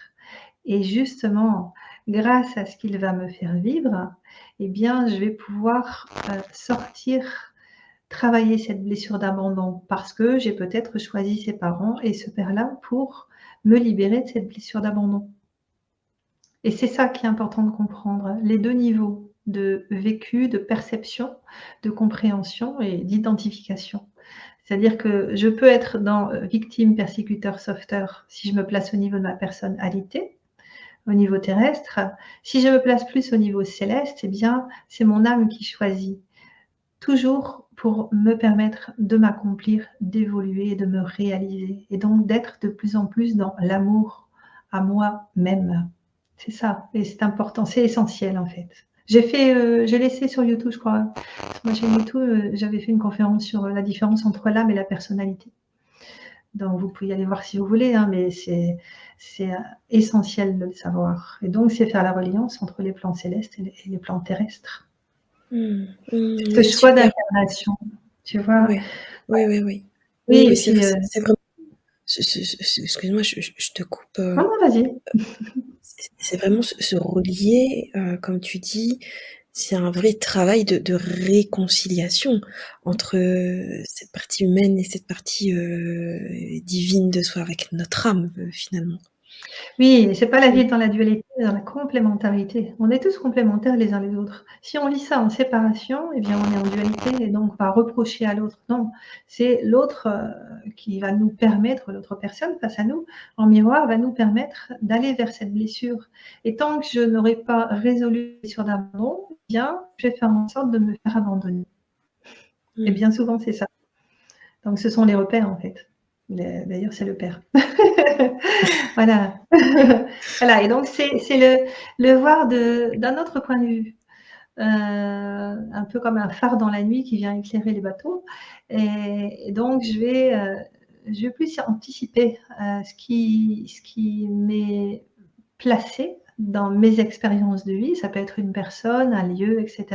Et justement, grâce à ce qu'il va me faire vivre, eh bien, je vais pouvoir euh, sortir travailler cette blessure d'abandon parce que j'ai peut-être choisi ses parents et ce père-là pour me libérer de cette blessure d'abandon. Et c'est ça qui est important de comprendre, les deux niveaux de vécu, de perception, de compréhension et d'identification. C'est-à-dire que je peux être dans euh, victime, persécuteur, sauveteur si je me place au niveau de ma personnalité, au niveau terrestre. Si je me place plus au niveau céleste, eh bien, c'est mon âme qui choisit. Toujours pour me permettre de m'accomplir, d'évoluer, de me réaliser et donc d'être de plus en plus dans l'amour à moi-même. C'est ça, et c'est important, c'est essentiel en fait. J'ai fait, euh, j'ai laissé sur YouTube, je crois. Moi, chez YouTube, euh, j'avais fait une conférence sur la différence entre l'âme et la personnalité. Donc, vous pouvez aller voir si vous voulez, hein, mais c'est essentiel de le savoir. Et donc, c'est faire la reliance entre les plans célestes et les plans terrestres. Mmh, mmh, ce choix d'incarnation, tu vois? Oui, oui, oui, oui. Oui, c'est euh vraiment excuse-moi, je te coupe, euh, Non, vas-y. C'est vraiment se relier, euh, comme tu dis, c'est un vrai travail de réconciliation entre, cette partie humaine et cette partie, divine de soi, avec notre âme, finalement. Oui, c'est pas la vie dans la dualité, mais dans la complémentarité. On est tous complémentaires les uns les autres. Si on vit ça en séparation, eh bien, on est en dualité et donc on va reprocher à l'autre. Non, c'est l'autre euh, qui va nous permettre, l'autre personne face à nous, en miroir, va nous permettre d'aller vers cette blessure. Et tant que je n'aurai pas résolu la blessure d'abandon, eh bien, je vais faire en sorte de me faire abandonner. Et bien souvent, c'est ça. Donc, ce sont les repères, en fait. D'ailleurs, c'est le père. [laughs] voilà. [laughs] voilà. Et donc, c'est le, le, voir d'un autre point de vue. Euh, un peu comme un phare dans la nuit qui vient éclairer les bateaux. Et, donc, je vais, euh, je vais plus anticiper euh, qui, ce qui m'est placé dans mes expériences de vie. Ça peut être une personne, un lieu, etc.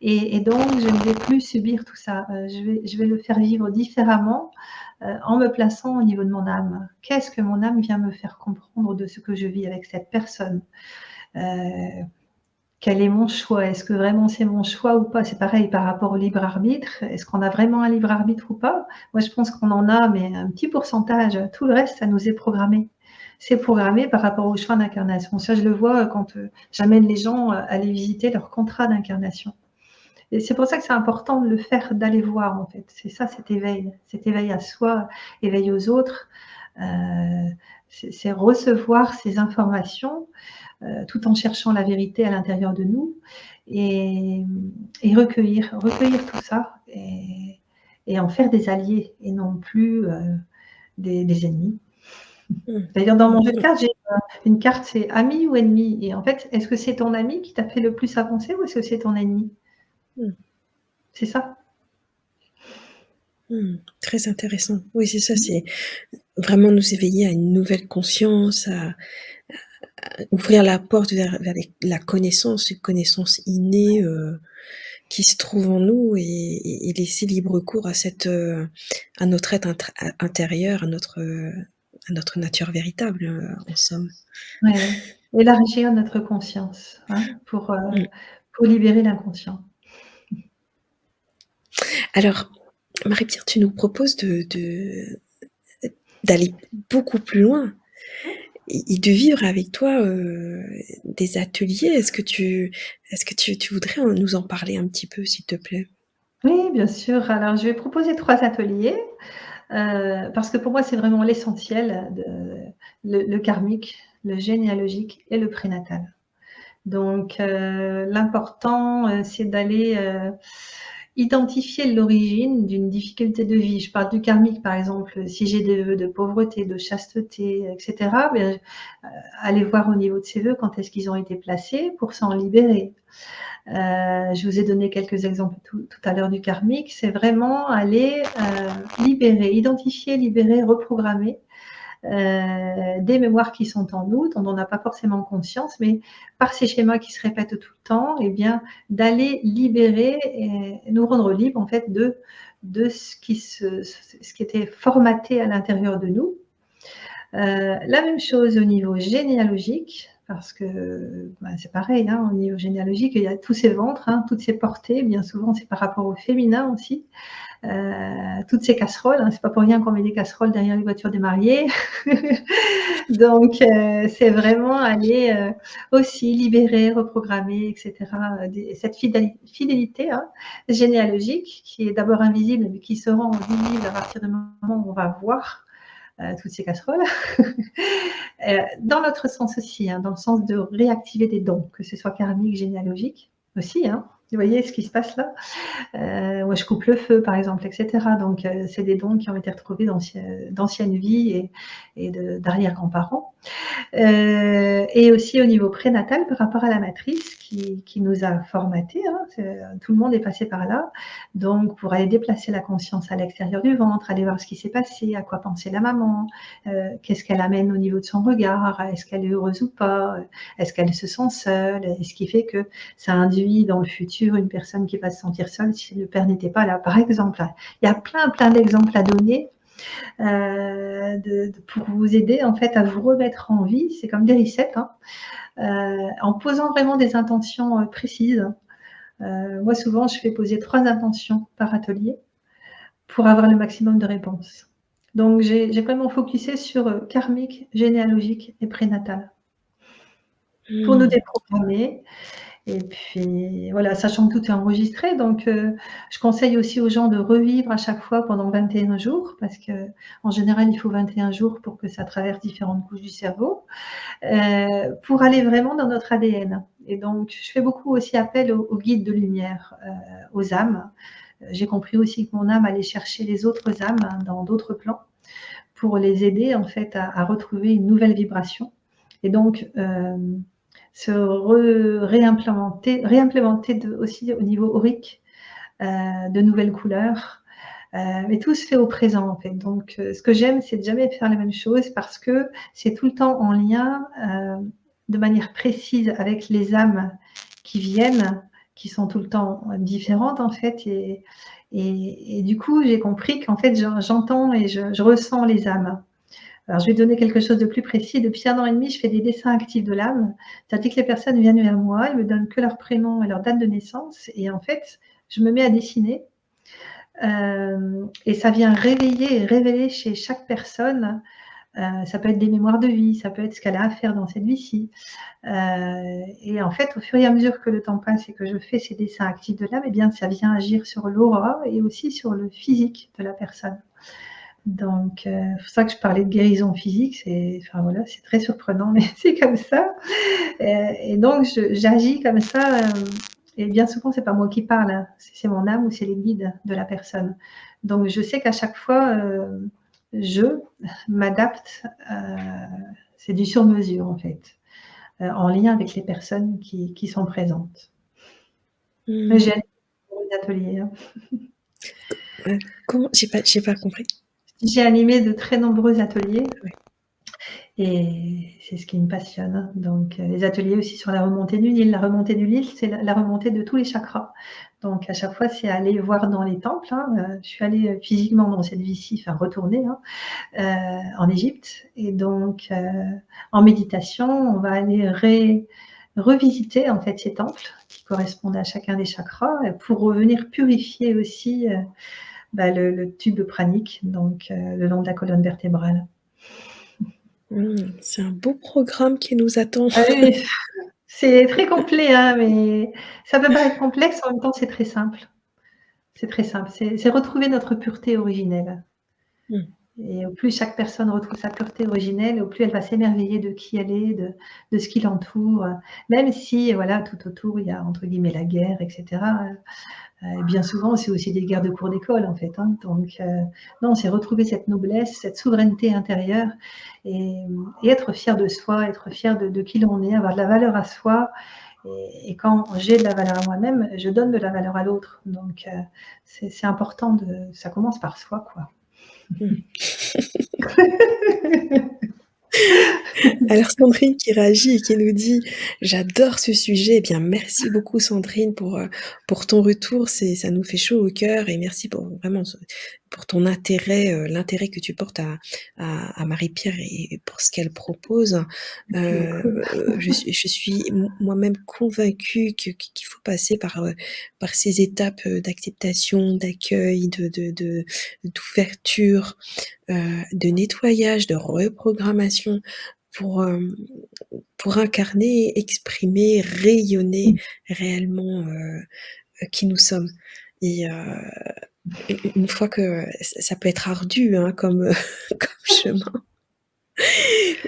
Et, donc, je ne vais plus subir tout ça. je, vais, je vais le faire vivre différemment euh, en me plaçant au niveau de mon âme. Qu'est-ce que mon âme vient me faire comprendre de ce que je vis avec cette personne? Euh, quel est mon choix? Est-ce que vraiment c'est mon choix ou pas? C'est pareil par rapport au libre arbitre. Est-ce qu'on a vraiment un libre arbitre ou pas? Moi, je pense qu'on en a, mais un petit pourcentage. Tout le reste, ça nous est programmé. C'est programmé par rapport au choix d'incarnation. Ça, je le vois quand euh, j'amène les gens à aller visiter leur contrat d'incarnation. C'est pour ça que c'est important de le faire, d'aller voir en fait. C'est ça cet éveil, cet éveil à soi, éveil aux autres. Euh, c'est recevoir ces informations euh, tout en cherchant la vérité à l'intérieur de nous et, recueillir, recueillir tout ça et, en faire des alliés et non plus euh, des, ennemis. [laughs] D'ailleurs, dans mon jeu de cartes, j'ai une carte, c'est ami ou ennemi. Et en fait, est-ce que c'est ton ami qui t'a fait le plus avancer ou est-ce que c'est ton ennemi? Hmm. C'est ça? Hmm. très intéressant. Oui, c'est ça, c'est vraiment nous éveiller à une nouvelle conscience, à, ouvrir la porte vers, la connaissance, une connaissance innée euh, qui se trouve en nous et, laisser libre cours à cette, euh, à notre être intérieur, à notre, à notre nature véritable, euh, en somme. Élargir notre conscience hein, pour, hmm. pour libérer l'inconscient. Alors, Marie-Pierre, tu nous proposes de, d'aller beaucoup plus loin et de vivre avec toi euh, des ateliers. Est-ce que, tu, est-ce que tu, voudrais nous en parler un petit peu, s'il te plaît? Oui, bien sûr. Alors, je vais proposer trois ateliers. Euh, parce que pour moi, c'est vraiment l'essentiel, le, karmique, le généalogique et le prénatal. Donc, euh, l'important, c'est d'aller identifier l'origine d'une difficulté de vie. Je parle du karmique, par exemple, si j'ai des vœux de pauvreté, de chasteté, etc., bien, euh, aller voir au niveau de ces vœux quand est-ce qu'ils ont été placés pour s'en libérer. Euh, je vous ai donné quelques exemples tout, à l'heure du karmique. C'est vraiment aller euh, libérer, identifier, libérer, reprogrammer euh, des mémoires qui sont en nous, dont on n'a pas forcément conscience, mais par ces schémas qui se répètent tout le temps, eh bien d'aller libérer et nous rendre libres en fait de, de ce, qui se, ce qui était formaté à l'intérieur de nous. Euh, la même chose au niveau généalogique, parce que bah, c'est pareil, hein, au niveau généalogique, il y a tous ces ventres, hein, toutes ces portées, bien souvent c'est par rapport au féminin aussi. Euh, toutes ces casseroles. Hein, c'est pas pour rien qu'on met des casseroles derrière les voitures des mariés. [laughs] Donc, euh, c'est vraiment aller euh, aussi libérer, reprogrammer, etc. cette fidélité hein, généalogique qui est d'abord invisible, mais qui se rend visible à partir du moment où on va voir toutes ces casseroles. [laughs] dans l'autre sens aussi, hein, dans le sens de réactiver des dons, que ce soit karmique, généalogique aussi. Vous voyez ce qui se passe là? Euh, Moi, je coupe le feu, par exemple, etc. Donc, euh, c'est des dons qui ont été retrouvés d'anciennes vies et, et d'arrière-grands-parents. Euh, et aussi au niveau prénatal, par rapport à la matrice qui, qui nous a formatés. Hein, tout le monde est passé par là. Donc, pour aller déplacer la conscience à l'extérieur du ventre, aller voir ce qui s'est passé, à quoi pensait la maman, euh, qu'est-ce qu'elle amène au niveau de son regard, est-ce qu'elle est heureuse ou pas, est-ce qu'elle se sent seule, et ce qui fait que ça induit dans le futur une personne qui va se sentir seule si le père n'était pas là. Par exemple, il y a plein, plein d'exemples à donner euh, pour vous aider en fait à vous remettre en vie. C'est comme des resets, hein. euh, en posant vraiment des intentions euh, précises. moi, souvent, je fais poser trois intentions par atelier pour avoir le maximum de réponses. Donc j'ai vraiment focusé sur karmique, généalogique et prénatal. Pour nous mmh. déprogrammer et puis voilà, sachant que tout est enregistré, donc euh, je conseille aussi aux gens de revivre à chaque fois pendant 21 jours, parce qu'en général, il faut 21 jours pour que ça traverse différentes couches du cerveau, euh, pour aller vraiment dans notre ADN. Et donc, je fais beaucoup aussi appel aux, guides de lumière, euh, aux âmes. J'ai compris aussi que mon âme allait chercher les autres âmes hein, dans d'autres plans pour les aider en fait à, retrouver une nouvelle vibration. Et donc, se réimplémenter, réimplémenter aussi au niveau aurique euh, de nouvelles couleurs. Euh, mais tout se fait au présent en fait. Donc euh, ce que j'aime, c'est de jamais faire la même chose parce que c'est tout le temps en lien de manière précise avec les âmes qui viennent, qui sont tout le temps différentes en fait. Et, du coup, j'ai compris qu'en fait, j'entends et je, ressens les âmes. Alors, je vais donner quelque chose de plus précis. Depuis un an et demi, je fais des dessins actifs de l'âme. C'est-à-dire que les personnes viennent vers moi, ils me donnent que leur prénom et leur date de naissance. Et en fait, je me mets à dessiner. Euh, et ça vient réveiller et révéler chez chaque personne. Euh, ça peut être des mémoires de vie, ça peut être ce qu'elle a à faire dans cette vie-ci. Euh, et en fait, au fur et à mesure que le temps passe et que je fais ces dessins actifs de l'âme, eh bien, ça vient agir sur l'aura et aussi sur le physique de la personne. Donc, euh, c'est pour ça que je parlais de guérison physique. C'est, enfin voilà, c'est très surprenant, [laughs] mais c'est comme ça. Euh, et, donc, j'agis comme ça. Euh, et bien souvent, c'est pas moi qui parle, hein. c'est mon âme ou c'est les guides de la personne. Donc, je sais qu'à chaque fois, je m'adapte. c'est du sur-mesure en fait, en lien avec les personnes qui, sont présentes. Mmh. J'ai des ateliers. Hein. Comment J'ai pas, j'ai pas compris. J'ai animé de très nombreux ateliers. Et c'est ce qui me passionne. Donc, euh, les ateliers aussi sur la remontée du Nil. La remontée du Nil, c'est la remontée de tous les chakras. Donc, à chaque fois, c'est aller voir dans les temples. Hein. Euh, je suis allée euh, physiquement dans cette vie-ci, enfin retourner hein, en Égypte. Et donc, en méditation, on va aller revisiter en fait ces temples qui correspondent à chacun des chakras pour revenir purifier aussi bah, le, tube pranique, donc euh, le long de la colonne vertébrale. Mmh, c'est un beau programme qui nous attend. Ah [laughs] c'est très complet, hein, mais ça peut paraître complexe, en même temps c'est très simple. C'est très simple, c'est retrouver notre pureté originelle. Mmh. Et au plus chaque personne retrouve sa pureté originelle, au plus elle va s'émerveiller de qui elle est, de, ce qui l'entoure, même si voilà tout autour il y a entre guillemets la guerre, etc. Euh, bien souvent, c'est aussi des guerres de cours d'école, en fait. Hein. Donc, euh, non, c'est retrouver cette noblesse, cette souveraineté intérieure et, être fier de soi, être fier de, qui l'on est, avoir de la valeur à soi. Et, quand j'ai de la valeur à moi-même, je donne de la valeur à l'autre. Donc, euh, c'est important. Ça commence par soi, quoi. [laughs] Alors Sandrine qui réagit et qui nous dit: «J'adore ce sujet». Eh bien merci beaucoup Sandrine pour, euh, pour ton retour, ça nous fait chaud au cœur et merci pour vraiment pour ton intérêt, euh, l'intérêt que tu portes à à Marie-Pierre et pour ce qu'elle propose. Euh, je suis je suis moi-même convaincue qu'il faut passer par, par ces étapes, d'acceptation, d'accueil, de de d'ouverture, de nettoyage, de reprogrammation pour, pour incarner, exprimer, rayonner mmh. réellement, qui nous sommes et une fois que ça peut être ardu, hein, comme, [laughs] comme chemin.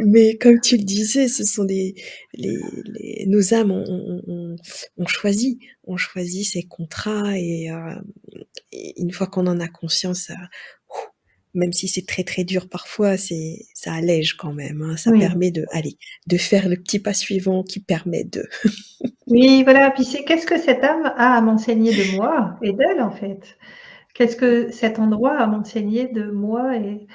Mais comme tu le disais, ce sont des les les nos âmes ont ont choisi ont choisi ces contrats et une fois qu'on en a conscience, même si c'est très, très dur parfois, c'est ça allège quand même, hein. Ça permet de aller de faire le petit pas suivant qui permet de Oui, voilà, puis c'est qu'est-ce que cette âme a à m'enseigner de moi et d'elle, en fait? Qu'est-ce que cet endroit a à m'enseigner de moi et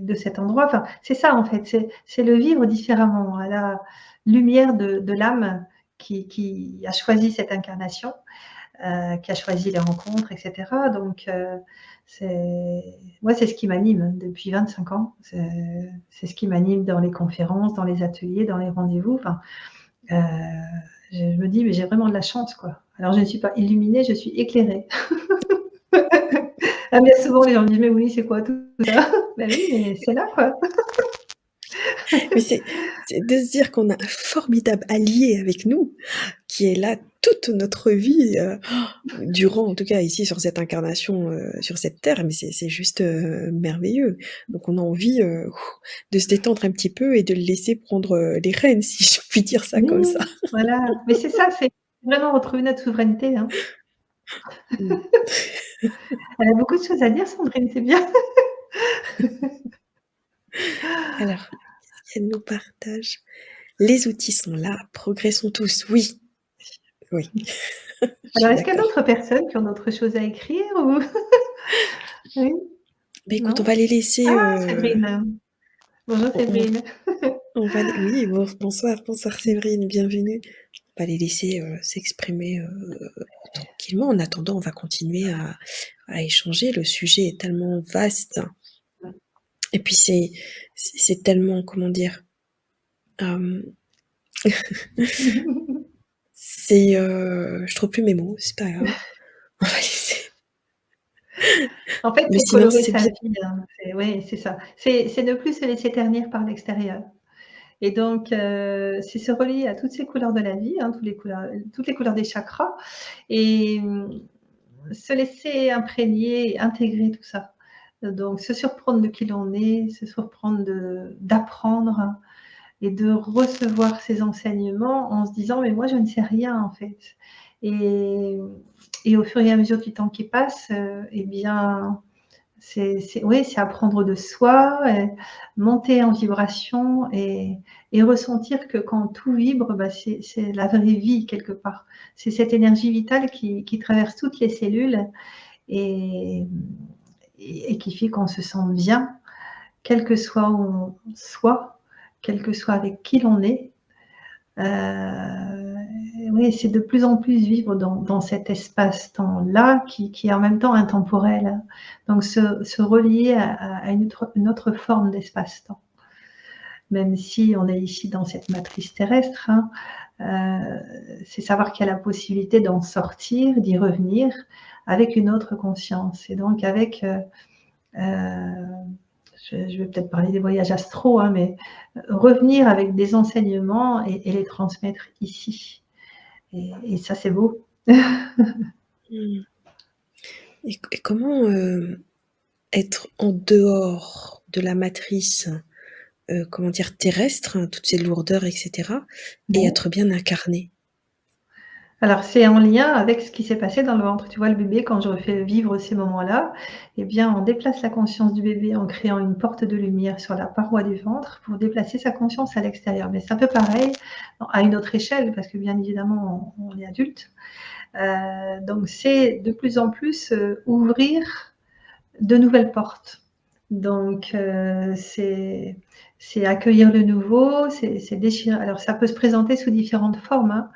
de cet endroit? Enfin, c'est ça, en fait, c'est le vivre différemment, à la lumière de l'âme qui a choisi cette incarnation, euh, qui a choisi les rencontres etc. donc euh, moi, c'est ce qui m'anime depuis 25 ans. C'est ce qui m'anime dans les conférences, dans les ateliers, dans les rendez-vous. Euh, je me dis: «Mais j'ai vraiment de la chance, quoi». Alors je ne suis pas illuminée, je suis éclairée. [laughs] Ah mais souvent les gens me disent: «Mais oui, c'est quoi tout ça?» [laughs] «Bah oui, mais c'est là, quoi». [laughs] Mais c'est de se dire qu'on a un formidable allié avec nous, qui est là toute notre vie, heu, [gasps] durant en tout cas ici sur cette incarnation, heu, sur cette terre, mais c'est juste, heu, merveilleux. Donc on a envie, de se détendre un petit peu et de le laisser prendre, les rênes, [laughs] si je puis dire ça comme Oui, ça. voilà, mais c'est ça, c'est vraiment retrouver notre souveraineté, hein. Mmh. Elle a beaucoup de choses à dire Sandrine, c'est bien. [laughs] Alors, qu'elle nous partage? «Les outils sont là, progressons tous». Oui, oui, [laughs] Alors est-ce qu'il y a d'autres personnes qui ont d'autres choses à écrire ou? [laughs] Oui? Bah écoute, on va les laisser, Ah Séverine! Bonjour on on Séverine. On va les oui, bon bonsoir, bonsoir Séverine, bienvenue. On va les laisser, heu, s'exprimer, heu, tranquillement. En attendant, on va continuer à à échanger. Le sujet est tellement vaste et puis c'est tellement, comment dire? Hem [laughs] c'est, je trouve plus mes mots, c'est pas grave. On va laisser En fait, c'est colorer sa vie, hein, c'est ça. C'est ne plus se laisser ternir par l'extérieur et donc heu, c'est se relier à toutes ces couleurs de la vie, hein, tous les couleurs toutes les couleurs des chakras et mmh, se laisser imprégner, intégrer tout ça. Donc se surprendre de qui l'on est, se surprendre d'apprendre et de recevoir ces enseignements en se disant: «Mais moi je ne sais rien en fait» et au fur et à mesure du temps qui passe, heu et bien, c'est oui, c'est apprendre de soi et monter en vibration et ressentir que quand tout vibre, bah, c'est la vraie vie quelque part. C'est cette énergie vitale qui traverse toutes les cellules et et et qui fait qu'on se sent bien, quel que soit où on soit, quel que soit avec qui l'on est. Heu, oui, c'est de plus en plus vivre dans cet espace-temps-là qui est en même temps intemporel. Donc se se relier à une autre forme d'espace-temps. Même si on est ici dans cette matrice terrestre, hein, heu, c'est savoir qu'il y a la possibilité d'en sortir, d'y revenir avec une autre conscience et donc avec, heu, je je vais peut-être parler des voyages astraux, hein, mais revenir avec des enseignements et et les transmettre ici et et ça c'est beau. [laughs] Mmh. Et comment, heu, être en dehors de la matrice, heu, comment dire? Terrestre, toutes ces lourdeurs et cetera et être bien incarné? Alors c'est en lien avec ce qui s'est passé dans le ventre. Tu vois le bébé quand je refais vivre ces moments-là et bien on déplace la conscience du bébé en créant une porte de lumière sur la paroi du ventre pour déplacer sa conscience à l'extérieur. Mais c'est un peu pareil à une autre échelle parce que bien évidemment on est adulte. Heu, donc c'est de plus en plus, heu, ouvrir de nouvelles portes. Donc heu, c'est accueillir le nouveau, c'est c'est déchirer alors ça peut se présenter sous différentes formes, hein.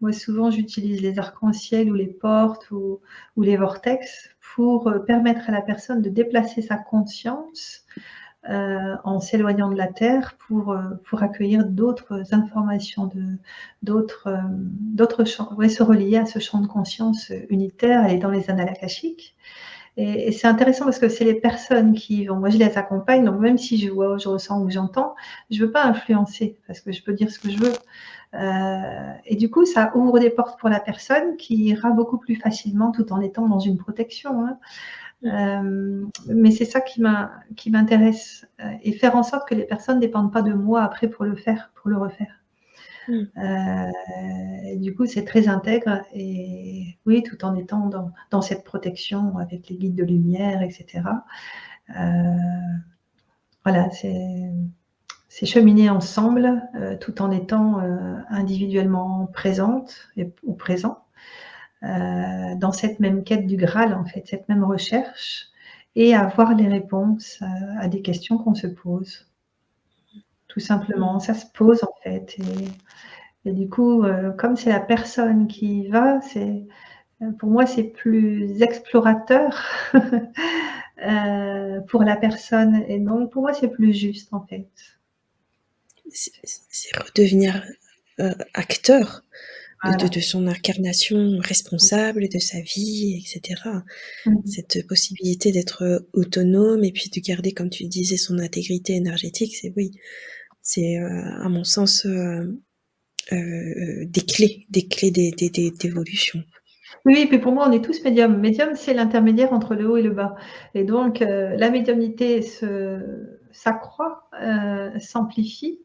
Moi souvent j'utilise les arcs-en-ciel ou les portes ou les vortex pour, heu, permettre à la personne de déplacer sa conscience, heu, en s'éloignant de la terre pour, heu, pour accueillir d'autres informations d'autres, champs. Ouais, se relier à ce champ de conscience, unitaire et dans les annales akashiques et c'est intéressant parce que c'est les personnes qui vont moi je les accompagne donc même si je vois, je ressens ou j'entends, je veux pas influencer parce que je peux dire ce que je veux. Heu et du coup ça ouvre des portes pour la personne qui ira beaucoup plus facilement tout en étant dans une protection, hein. Hem, mais c'est ça qui m'in qui m'intéresse, heu et faire en sorte que les personnes dépendent pas de moi après pour le faire, pour le refaire. Mmh. Et du coup c'est très intègre et oui, tout en étant dans dans cette protection avec les guides de lumière et cetera. Heu, voilà, c'est c'est cheminer ensemble, heu, tout en étant, heu, individuellement présente et ou présent, heu, dans cette même quête du Graal en fait, cette même recherche et avoir les réponses, à des questions qu'on se pose. Tout simplement, ça se pose en fait et du coup, comme c'est la personne qui y va, c'est, pour moi c'est plus explorateur, [laughs] pour la personne et donc pour moi c'est plus juste en fait. C'est redevenir, heu, acteur de de son incarnation responsable de sa vie et cetera. Mmh. Cette possibilité d'être, autonome et puis de garder, comme tu disais, son intégrité énergétique, c'est oui, c'est, heu, à mon sens, des clés des clés d'é d'é d'é d'évolution. Oui, puis pour moi, on est tous médiums. Médium, c'est l'intermédiaire entre le haut et le bas et donc la médiumnité s'accroît, s'amplifie,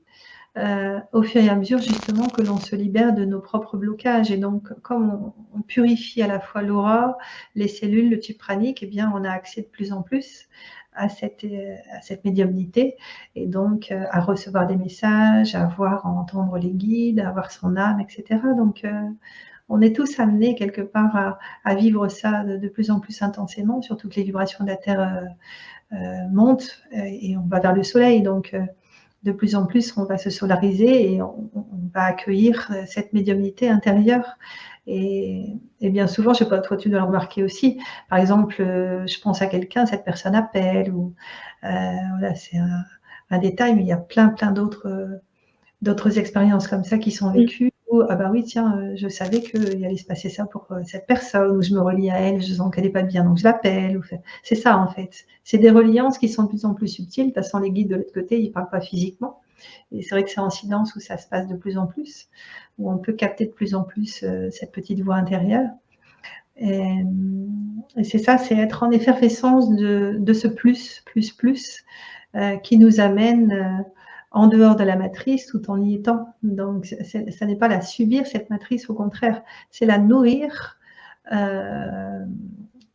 heu, au fur et à mesure justement que l'on se libère de nos propres blocages. Et donc comme on purifie à la fois l'aura, les cellules, le tube pranique et bien on a accès de plus en plus à cette, heu, à cette médiumnité. Et donc heu, à recevoir des messages, à voir, à entendre les guides, à voir son âme et cetera. Donc heu, on est tous amenés quelque part à vivre ça de plus en plus intensément, surtout que les vibrations de la terre, montent, et on va vers le soleil. Donc de plus en plus on va se solariser et on va accueillir, heu, cette médiumnité intérieure. Et et bien souvent, je sais pas, toi tu dois le remarquer aussi, par exemple, heu, je pense à quelqu'un, cette personne appelle ou heu, voilà, c'est un un détail, mais il y a plein, plein d'autres, d'autres expériences comme ça qui sont Mmh. vécues ah bah oui, tiens, heu, je savais qu'il allait se passer ça pour, heu, cette personne ou je me relie à elle, je sens qu'elle est pas bien donc je l'appelle ou c'est ça en fait. C'est des reliances qui sont de plus en plus subtiles. De toute façon, les guides de l'autre côté, ils parlent pas physiquement et c'est vrai que c'est en silence où ça se passe de plus en plus, où on peut capter de plus en plus, cette petite voix intérieure et c'est ça, c'est être en effervescence de de ce plus, plus, plus, qui nous amène, en dehors de la matrice tout en y étant donc ça n'est pas la subir cette matrice, au contraire, c'est la nourrir, hem,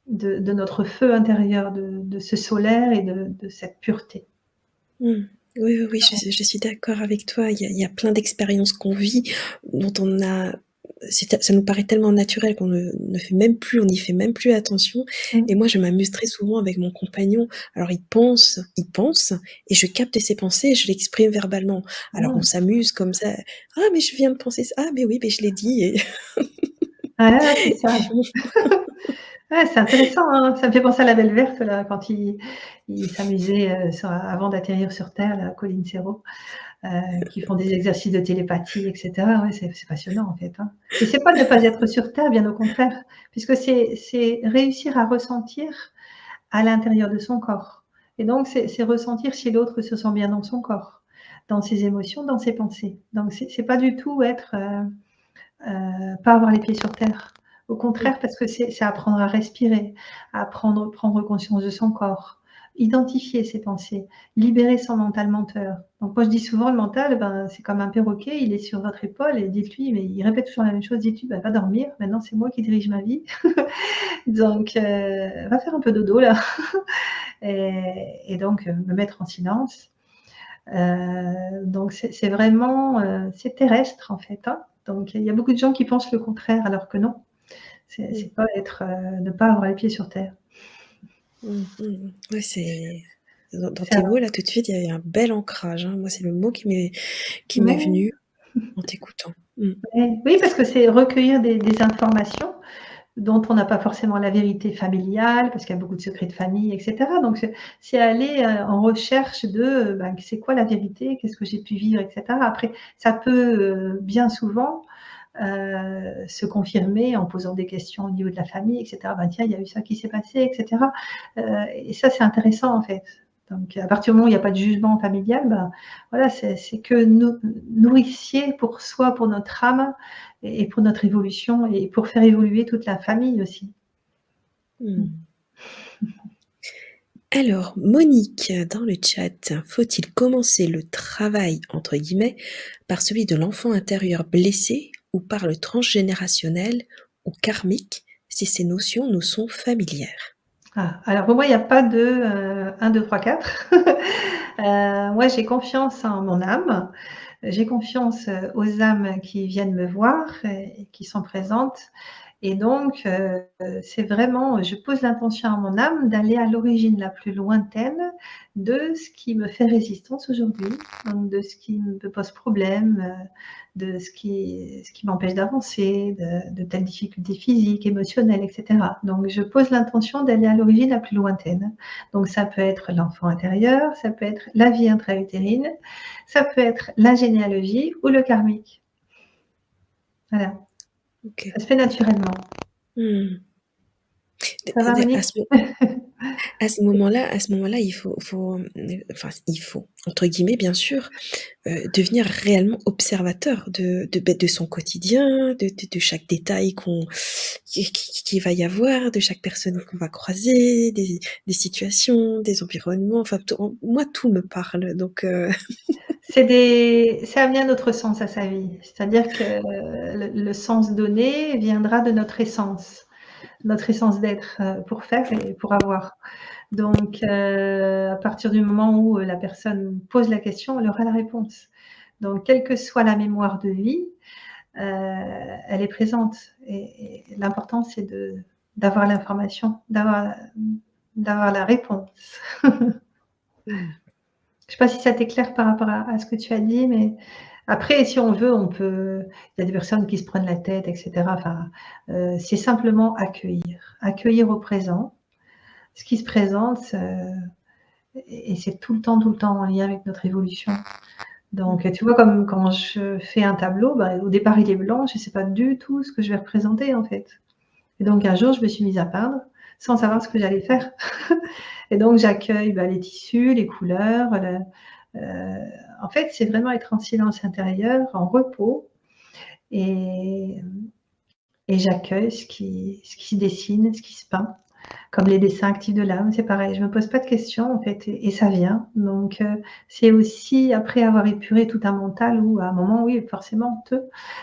de notre feu intérieur, de ce solaire et de cette pureté. Mmh. Oui, oui, oui, je suis d'accord avec toi. Il y a plein d'expériences qu'on vit, dont on a ça nous paraît tellement naturel qu'on ne ne fait même plus on n'y fait même plus attention et Mmh. moi, je m'amuse très souvent avec mon compagnon. Alors il pense il pense et je capte ses pensées et je l'exprime verbalement. Alors on Mmh. s'amuse comme ça: «Ah mais je viens de penser ça, ah mais oui, beh, je l'ai dit» et Ah c'est et ça. on [laughs] Ouais, c'est intéressant, hein. Ça me fait penser à la Belle Verte là, quand il il s'amusait, sur avant d'atterrir sur terre, la colline Zéro, heu, qui font des exercices de télépathie et cetera. Ouais, c'est passionnant en fait, hein et c'est pas ne pas être sur terre, bien au contraire, puisque c'est réussir à ressentir à l'intérieur de son corps et donc c'est ressentir si l'autre se sent bien dans son corps, dans ses émotions, dans ses pensées. Donc c'est pas du tout être, heu heu, pas avoir les pieds sur terre. Au contraire, parce que c'est apprendre à respirer, apprendre prendre conscience de son corps, identifier ses pensées, libérer son mental menteur. Donc moi je dis souvent: «Le mental, ben, c'est comme un perroquet, il est sur votre épaule et dites-lui» mais il répète toujours la même chose: «Dites-lui: "Bah, va dormir, maintenant c'est moi qui dirige ma vie, [laughs] donc heu, va faire un peu dodo là» [laughs] et et donc heu, me mettre en silence. Heu, donc c'est vraiment, c'est terrestre en fait, hein, donc il y a beaucoup de gens qui pensent le contraire alors que non. C'est pas être, ne pas avoir les pieds sur terre. Mmh, mmh. Ouais, c'est dans tes mots là, tout de suite, il y a un bel ancrage, hein. Moi, c'est le mot qui m'est qui m'est Ouais. venu [laughs] en t'écoutant. Mmh. Ouais, oui, parce que c'est recueillir des des informations dont on n'a pas forcément la vérité familiale, parce qu'il y a beaucoup de secrets de famille et cetera, donc c'est c'est aller, heu, en recherche de, heu, bah, c'est quoi la vérité? Qu'est-ce que j'ai pu vivre et cetera. Après ça peut, heu, bien souvent, heu, se confirmer en posant des questions au niveau de la famille et cetera. «Bah, tiens, il y a eu ça qui s'est passé» et cetera, heu et ça, c'est intéressant en fait. Donc à partir du moment où il y a pas de jugement familial, ben, voilà, c'est que nou nourricier pour soi, pour notre âme et et pour notre évolution et pour faire évoluer toute la famille aussi. Mmh. Mmh. [laughs] Alors, Monique, dans le chat: «Faut-il commencer le «travail» entre guillemets par celui de l'enfant intérieur blessé ou par le transgénérationnel ou karmique, si ces notions nous sont familières?» Ah, alors pour moi, il y a pas de, heu, 1-2-3-4. Heu, moi, j'ai confiance en mon âme, j'ai confiance, heu, aux âmes qui viennent me voir et qui sont présentes et donc heu, c'est vraiment je pose l'intention à mon âme d'aller à l'origine la plus lointaine de ce qui me fait résistance aujourd'hui, de ce qui me pose problème, heu, de ce qui ce qui m'empêche d'avancer, de de telles difficultés physiques, émotionnelles et cetera. Donc je pose l'intention d'aller à l'origine la plus lointaine. Donc ça peut être l'enfant intérieur, ça peut être la vie intra-utérine, ça peut être la généalogie ou le karmique. Voilà. OK. Ça se fait naturellement. Mmh. Ça va, ce à ce moment-là à ce moment-là, il faut enfin, «il faut», entre guillemets, bien sûr, heu, devenir réellement observateur de de, de son quotidien, de chaque détail qu'on qui qui qu'il va y avoir, de chaque personne qu'on va croiser, des situations, des environnements, enfin, moi, tout me parle, donc heu [laughs] C'est des ça sens à sa vie. C'est-à-dire que le sens donné viendra de notre essence, notre essence d'être, heu, pour faire et pour avoir. Donc heu, à partir du moment où la personne pose la question, elle aura la réponse. Donc quelle que soit la mémoire de vie, elle est présente et l'important c'est d'avoir l'information, d'avoir la réponse. [laughs] Je sais pas si ça t'éclaire par rapport à ce que tu as dit, mais après si on veut, on peut il y a des personnes qui se prennent la tête et cetera, enfin, heu, c'est simplement accueillir. Accueillir au présent, ce qui se présente, et c'est tout le temps, tout le temps en lien avec notre évolution. Donc tu vois, comme quand je fais un tableau, bah, au départ il est blanc, je sais pas du tout ce que je vais représenter, en fait. Et donc un jour, je me suis mise à peindre sans savoir ce que j'allais faire. [laughs] Et donc j'accueille, bah, les tissus, les couleurs, le heu, en fait, c'est vraiment être en silence intérieur, en repos et j'accueille ce qui ce se dessine, ce qui se peint. Comme les dessins actifs de l'âme, c'est pareil, je me pose pas de questions, en fait et ça vient. Donc heu, c'est aussi après avoir épuré tout un mental où à un moment, oui, forcément,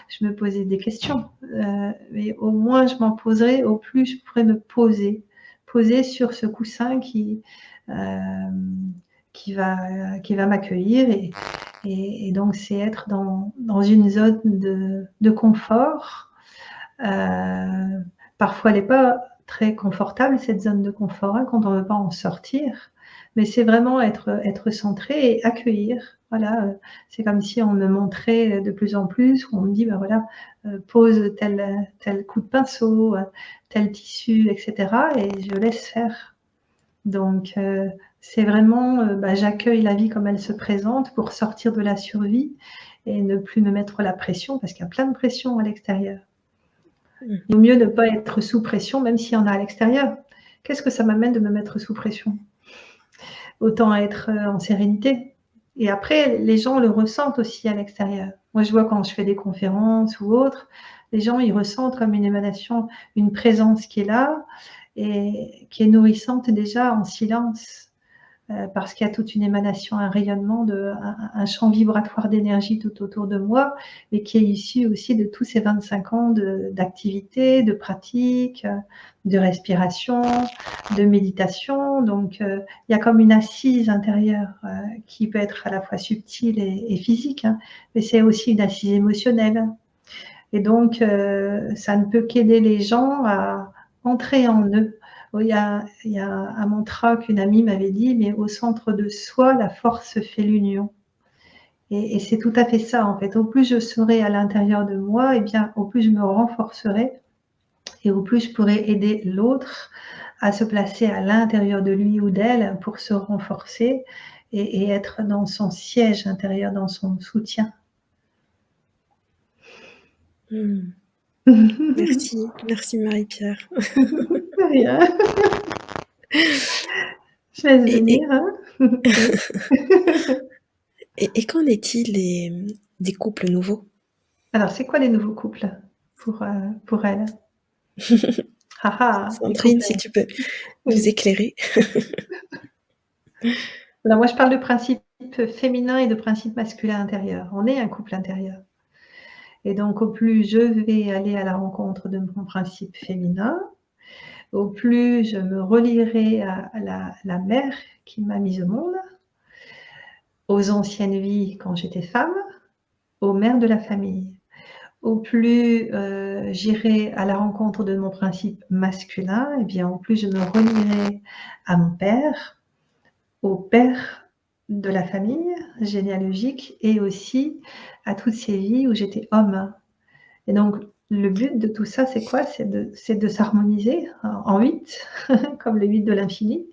je me posais des questions. Heu, mais au moins je m'en poserai, au plus je pourrais me poser. Poser sur ce coussin qui, hem, qui va qui va m'accueillir et et donc c'est être dans dans une zone de de confort. Heu, parfois elle est pas très confortable cette zone de confort, hein, quand on veut pas en sortir. Mais c'est vraiment être être centré et accueillir. Voilà, heu, c'est comme si on me montrait de plus en plus, où on me dit: «Bah, voilà, heu, pose tel tel coup de pinceau, tel tissu» et cetera et je laisse faire. Donc c'est vraiment, heu, bah, j'accueille la vie comme elle se présente pour sortir de la survie et ne plus me mettre la pression parce qu'il y a plein de pression à l'extérieur. Il vaut mieux ne pas être sous pression, même s'il y en a à l'extérieur. Qu'est-ce que ça m'amène de me mettre sous pression? Autant être, heu, en sérénité et après les gens le ressentent aussi à l'extérieur. Moi, je vois quand je fais des conférences ou autres, les gens, ils ressentent comme une émanation, une présence qui est là et qui est nourrissante déjà en silence, heu, parce qu'il y a toute une émanation, un rayonnement de un champ vibratoire d'énergie tout autour de moi et qui est issu aussi de tous ces 25 ans d'activité, de pratique, heu, de respiration, de méditation. Donc heu, il y a comme une assise intérieure, heu, qui peut être à la fois subtile et et physique, hein, mais c'est aussi une assise émotionnelle et donc heu, ça ne peut qu'aider les gens à entrer en eux. Il y a il y a un mantra qu'une amie m'avait dit: «Mais au centre de soi, la force fait l'union» et et c'est tout à fait ça, en fait. Au plus je serai à l'intérieur de moi et bien, au plus je me renforcerai et au plus je pourrai aider l'autre à se placer à l'intérieur de lui ou d'elle pour se renforcer et et être dans son siège intérieur, dans son soutien. Mmh. [laughs] Merci, merci Marie-Pierre. [laughs] Je laisse [laughs] Et venir, hein. [laughs] et et qu'en est-il des, couples nouveaux? Alors, c'est quoi les nouveaux couples pour, heu, pour elle? [laughs] Ah ah, Sandrine, si tu peux nous éclairer? Alors moi, je parle de principe féminin et de principe masculin intérieur. On est un couple intérieur et donc au plus je vais aller à la rencontre de mon principe féminin, au plus je me relierai à la mère qui m'a mise au monde aux anciennes vies quand j'étais femme, aux mères de la famille. Au plus, heu, j'irai à la rencontre de mon principe masculin et bien, au plus je me relierai à mon père, au père de la famille généalogique et aussi à toutes ces vies où j'étais homme et donc le but de tout ça, c'est quoi? C'est de s'harmoniser en 8 [laughs] comme le 8 de l'infini,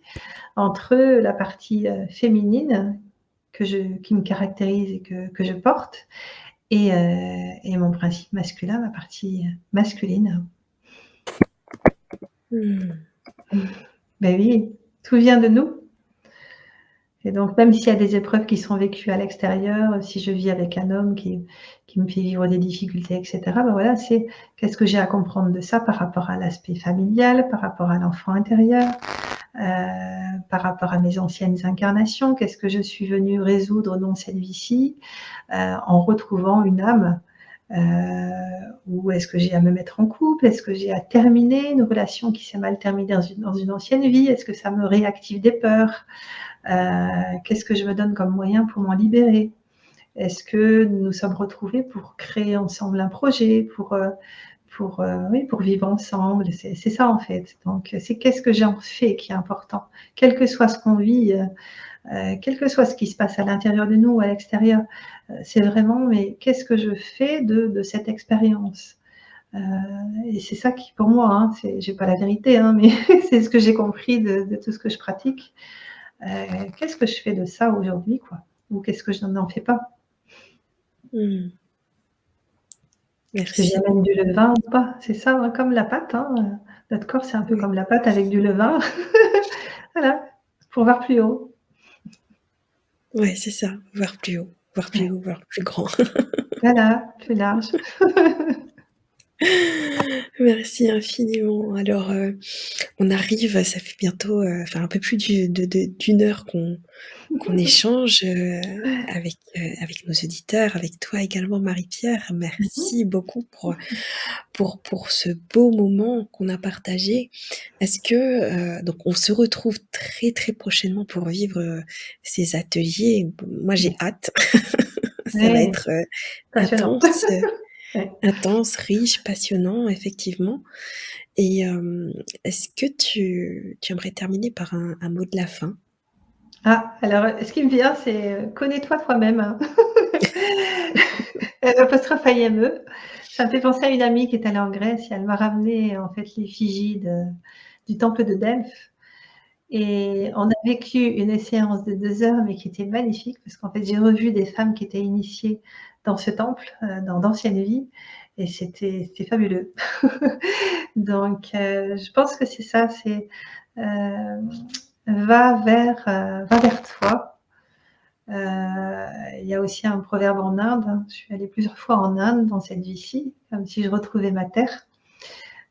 entre la partie, heu, féminine que je qui me caractérise et que que je porte et, euh, et mon principe masculin, ma partie masculine. Mmh. Ben oui, tout vient de nous. Et donc, même s'il y a des épreuves qui sont vécues à l'extérieur, si je vis avec un homme qui, qui me fait vivre des difficultés, etc., ben voilà, c'est qu'est-ce que j'ai à comprendre de ça par rapport à l'aspect familial, par rapport à l'enfant intérieur, euh, par rapport à mes anciennes incarnations, qu'est-ce que je suis venue résoudre dans cette vie-ci, euh, en retrouvant une âme euh, ou est-ce que j'ai à me mettre en couple Est-ce que j'ai à terminer une relation qui s'est mal terminée dans une, dans une ancienne vie Est-ce que ça me réactive des peurs Qu'est-ce que je me donne comme moyen pour m'en libérer? Est-ce que nous sommes retrouvés pour créer ensemble un projet, pour, euh, euh, pour vivre ensemble? C'est ça en fait. Donc c'est qu'est-ce que j'en fais qui est important? Quel que soit ce qu'on vit, euh, quel que soit ce qui se passe à l'intérieur de nous ou à l'extérieur, euh, c'est vraiment, mais qu'est-ce que je fais de, cette expérience? Euh, Et c'est ça qui, pour moi, hein, j'ai pas la vérité, hein, mais [laughs] c'est ce que j'ai compris de, tout ce que je pratique. Qu'est-ce que je fais de ça aujourd'hui, quoi? Ou qu'est-ce que je n'en fais pas? Mmh. Est-ce que j'amène du levain ou pas? C'est ça, hein, comme la pâte. Hein. Notre corps, c'est un peu comme la pâte avec du levain. [laughs] voilà, pour voir plus haut. Ouais, c'est ça, voir plus haut, voir plus haut, voir plus grand. Voilà, plus large. [laughs] [laughs] Merci infiniment. Alors, heu, on arrive, ça fait bientôt, heu, enfin un peu plus du de de d'une heure qu'on qu'on [laughs] échange, heu, avec, heu, avec nos auditeurs, avec toi également Marie-Pierre. Mmh Merci beaucoup pour, pour pour ce beau moment qu'on a partagé. Est-ce que, heu donc on se retrouve très, très prochainement pour vivre, heu, ces ateliers? moi j'ai hâte. [laughs] Ça va Ouais. être, heu, Passionnant. intense, Ouais. intense, riche, passionnant effectivement et hem, est-ce que tu tu aimerais terminer par un un mot de la fin? Ah, alors, heu, ce qui me vient, c'est, heu, connais-toi toi-même. [laughs] [laughs] Heu, apostrophe IME. Ça me fait penser à une amie qui est allée en Grèce et elle m'a ramené en fait l'effigie de du temple de Delphes et on a vécu une séance de 2 heures, mais qui était magnifique parce qu'en fait, j'ai revu des femmes qui étaient initiées dans ce temple, heu, dans d'anciennes vies et c'était fabuleux. [laughs] Donc heu, je pense que c'est ça, c'est, hem, va vers, va vers toi. Il y a aussi un proverbe en Inde, hein, je suis allée plusieurs fois en Inde dans cette vie-ci, comme si je retrouvais ma terre.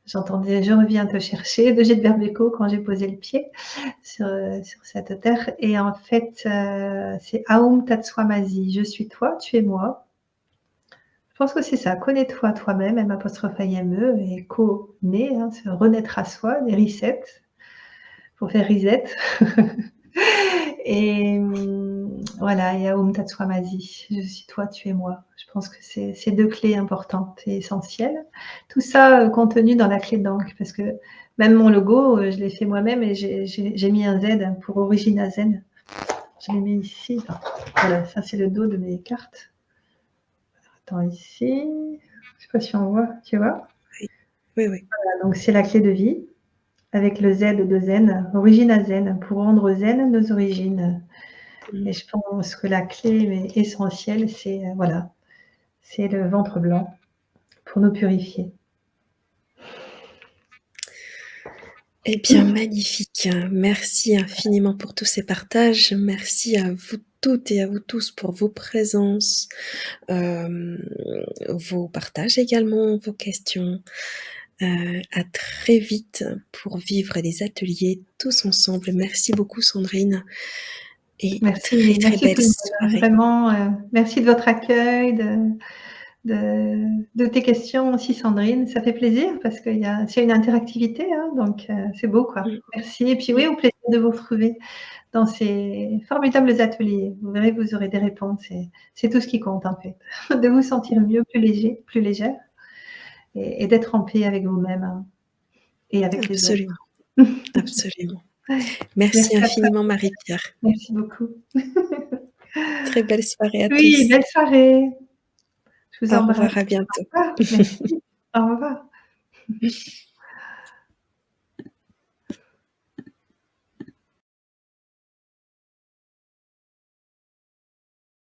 J'entendais: «Je reviens te chercher» de Gilbert Bécaud quand j'ai posé le pied sur, sur cette terre et en fait, c'est Aum Tat Swamasi, je suis toi, tu es moi. Je pense que c'est ça, connais-toi toi-même, M apostrophe I M E et co-né, hein, c'est renaître à soi, des resets, pour faire reset [laughs] et mmh, voilà et Aum Tat Swamasi, je suis toi, tu es moi. Je pense que c'est 2 clés importantes et essentielles. Tout ça, heu, contenu dans la clé d'encre parce que même mon logo, heu, je l'ai fait moi-même et j'ai mis un Z pour Origina Zen. Je l'ai mis ici, voilà, ça c'est le dos de mes cartes. Attends ici, je sais pas si on voit, tu vois? Oui. Oui, oui. Voilà, donc c'est la clé de vie avec le Z de zen, Origina Zen, pour rendre zen nos origines Mmh. et je pense que la clé mais essentielle, c'est, heu, voilà, c'est le ventre blanc pour nous purifier. Eh bien magnifique, merci infiniment pour tous ces partages. Merci à vous toutes et à vous tous pour vos présences, hem, vos partages également, vos questions. Heu, à très vite pour vivre des ateliers tous ensemble. Merci beaucoup Sandrine et Merci, très, très merci belle soirée. vraiment, heu, merci de votre accueil, de de de tes questions aussi Sandrine, ça fait plaisir parce qu'il y a une interactivité, hein, donc heu, c'est beau quoi. Merci et puis oui, au plaisir de vous retrouver dans ces formidables ateliers. Vous verrez, vous aurez des réponses c'est tout ce qui compte en fait. [laughs] De vous sentir mieux, plus léger, plus légère et et d'être en paix avec vous-même, hein et avec les autres. Absolument, [laughs] absolument. Merci Merci infiniment Marie-Pierre. Merci beaucoup. Très belle soirée à Oui, tous. belle soirée. Je vous Au embrasse. revoir, à bientôt. Au revoir, merci. Au revoir. [laughs]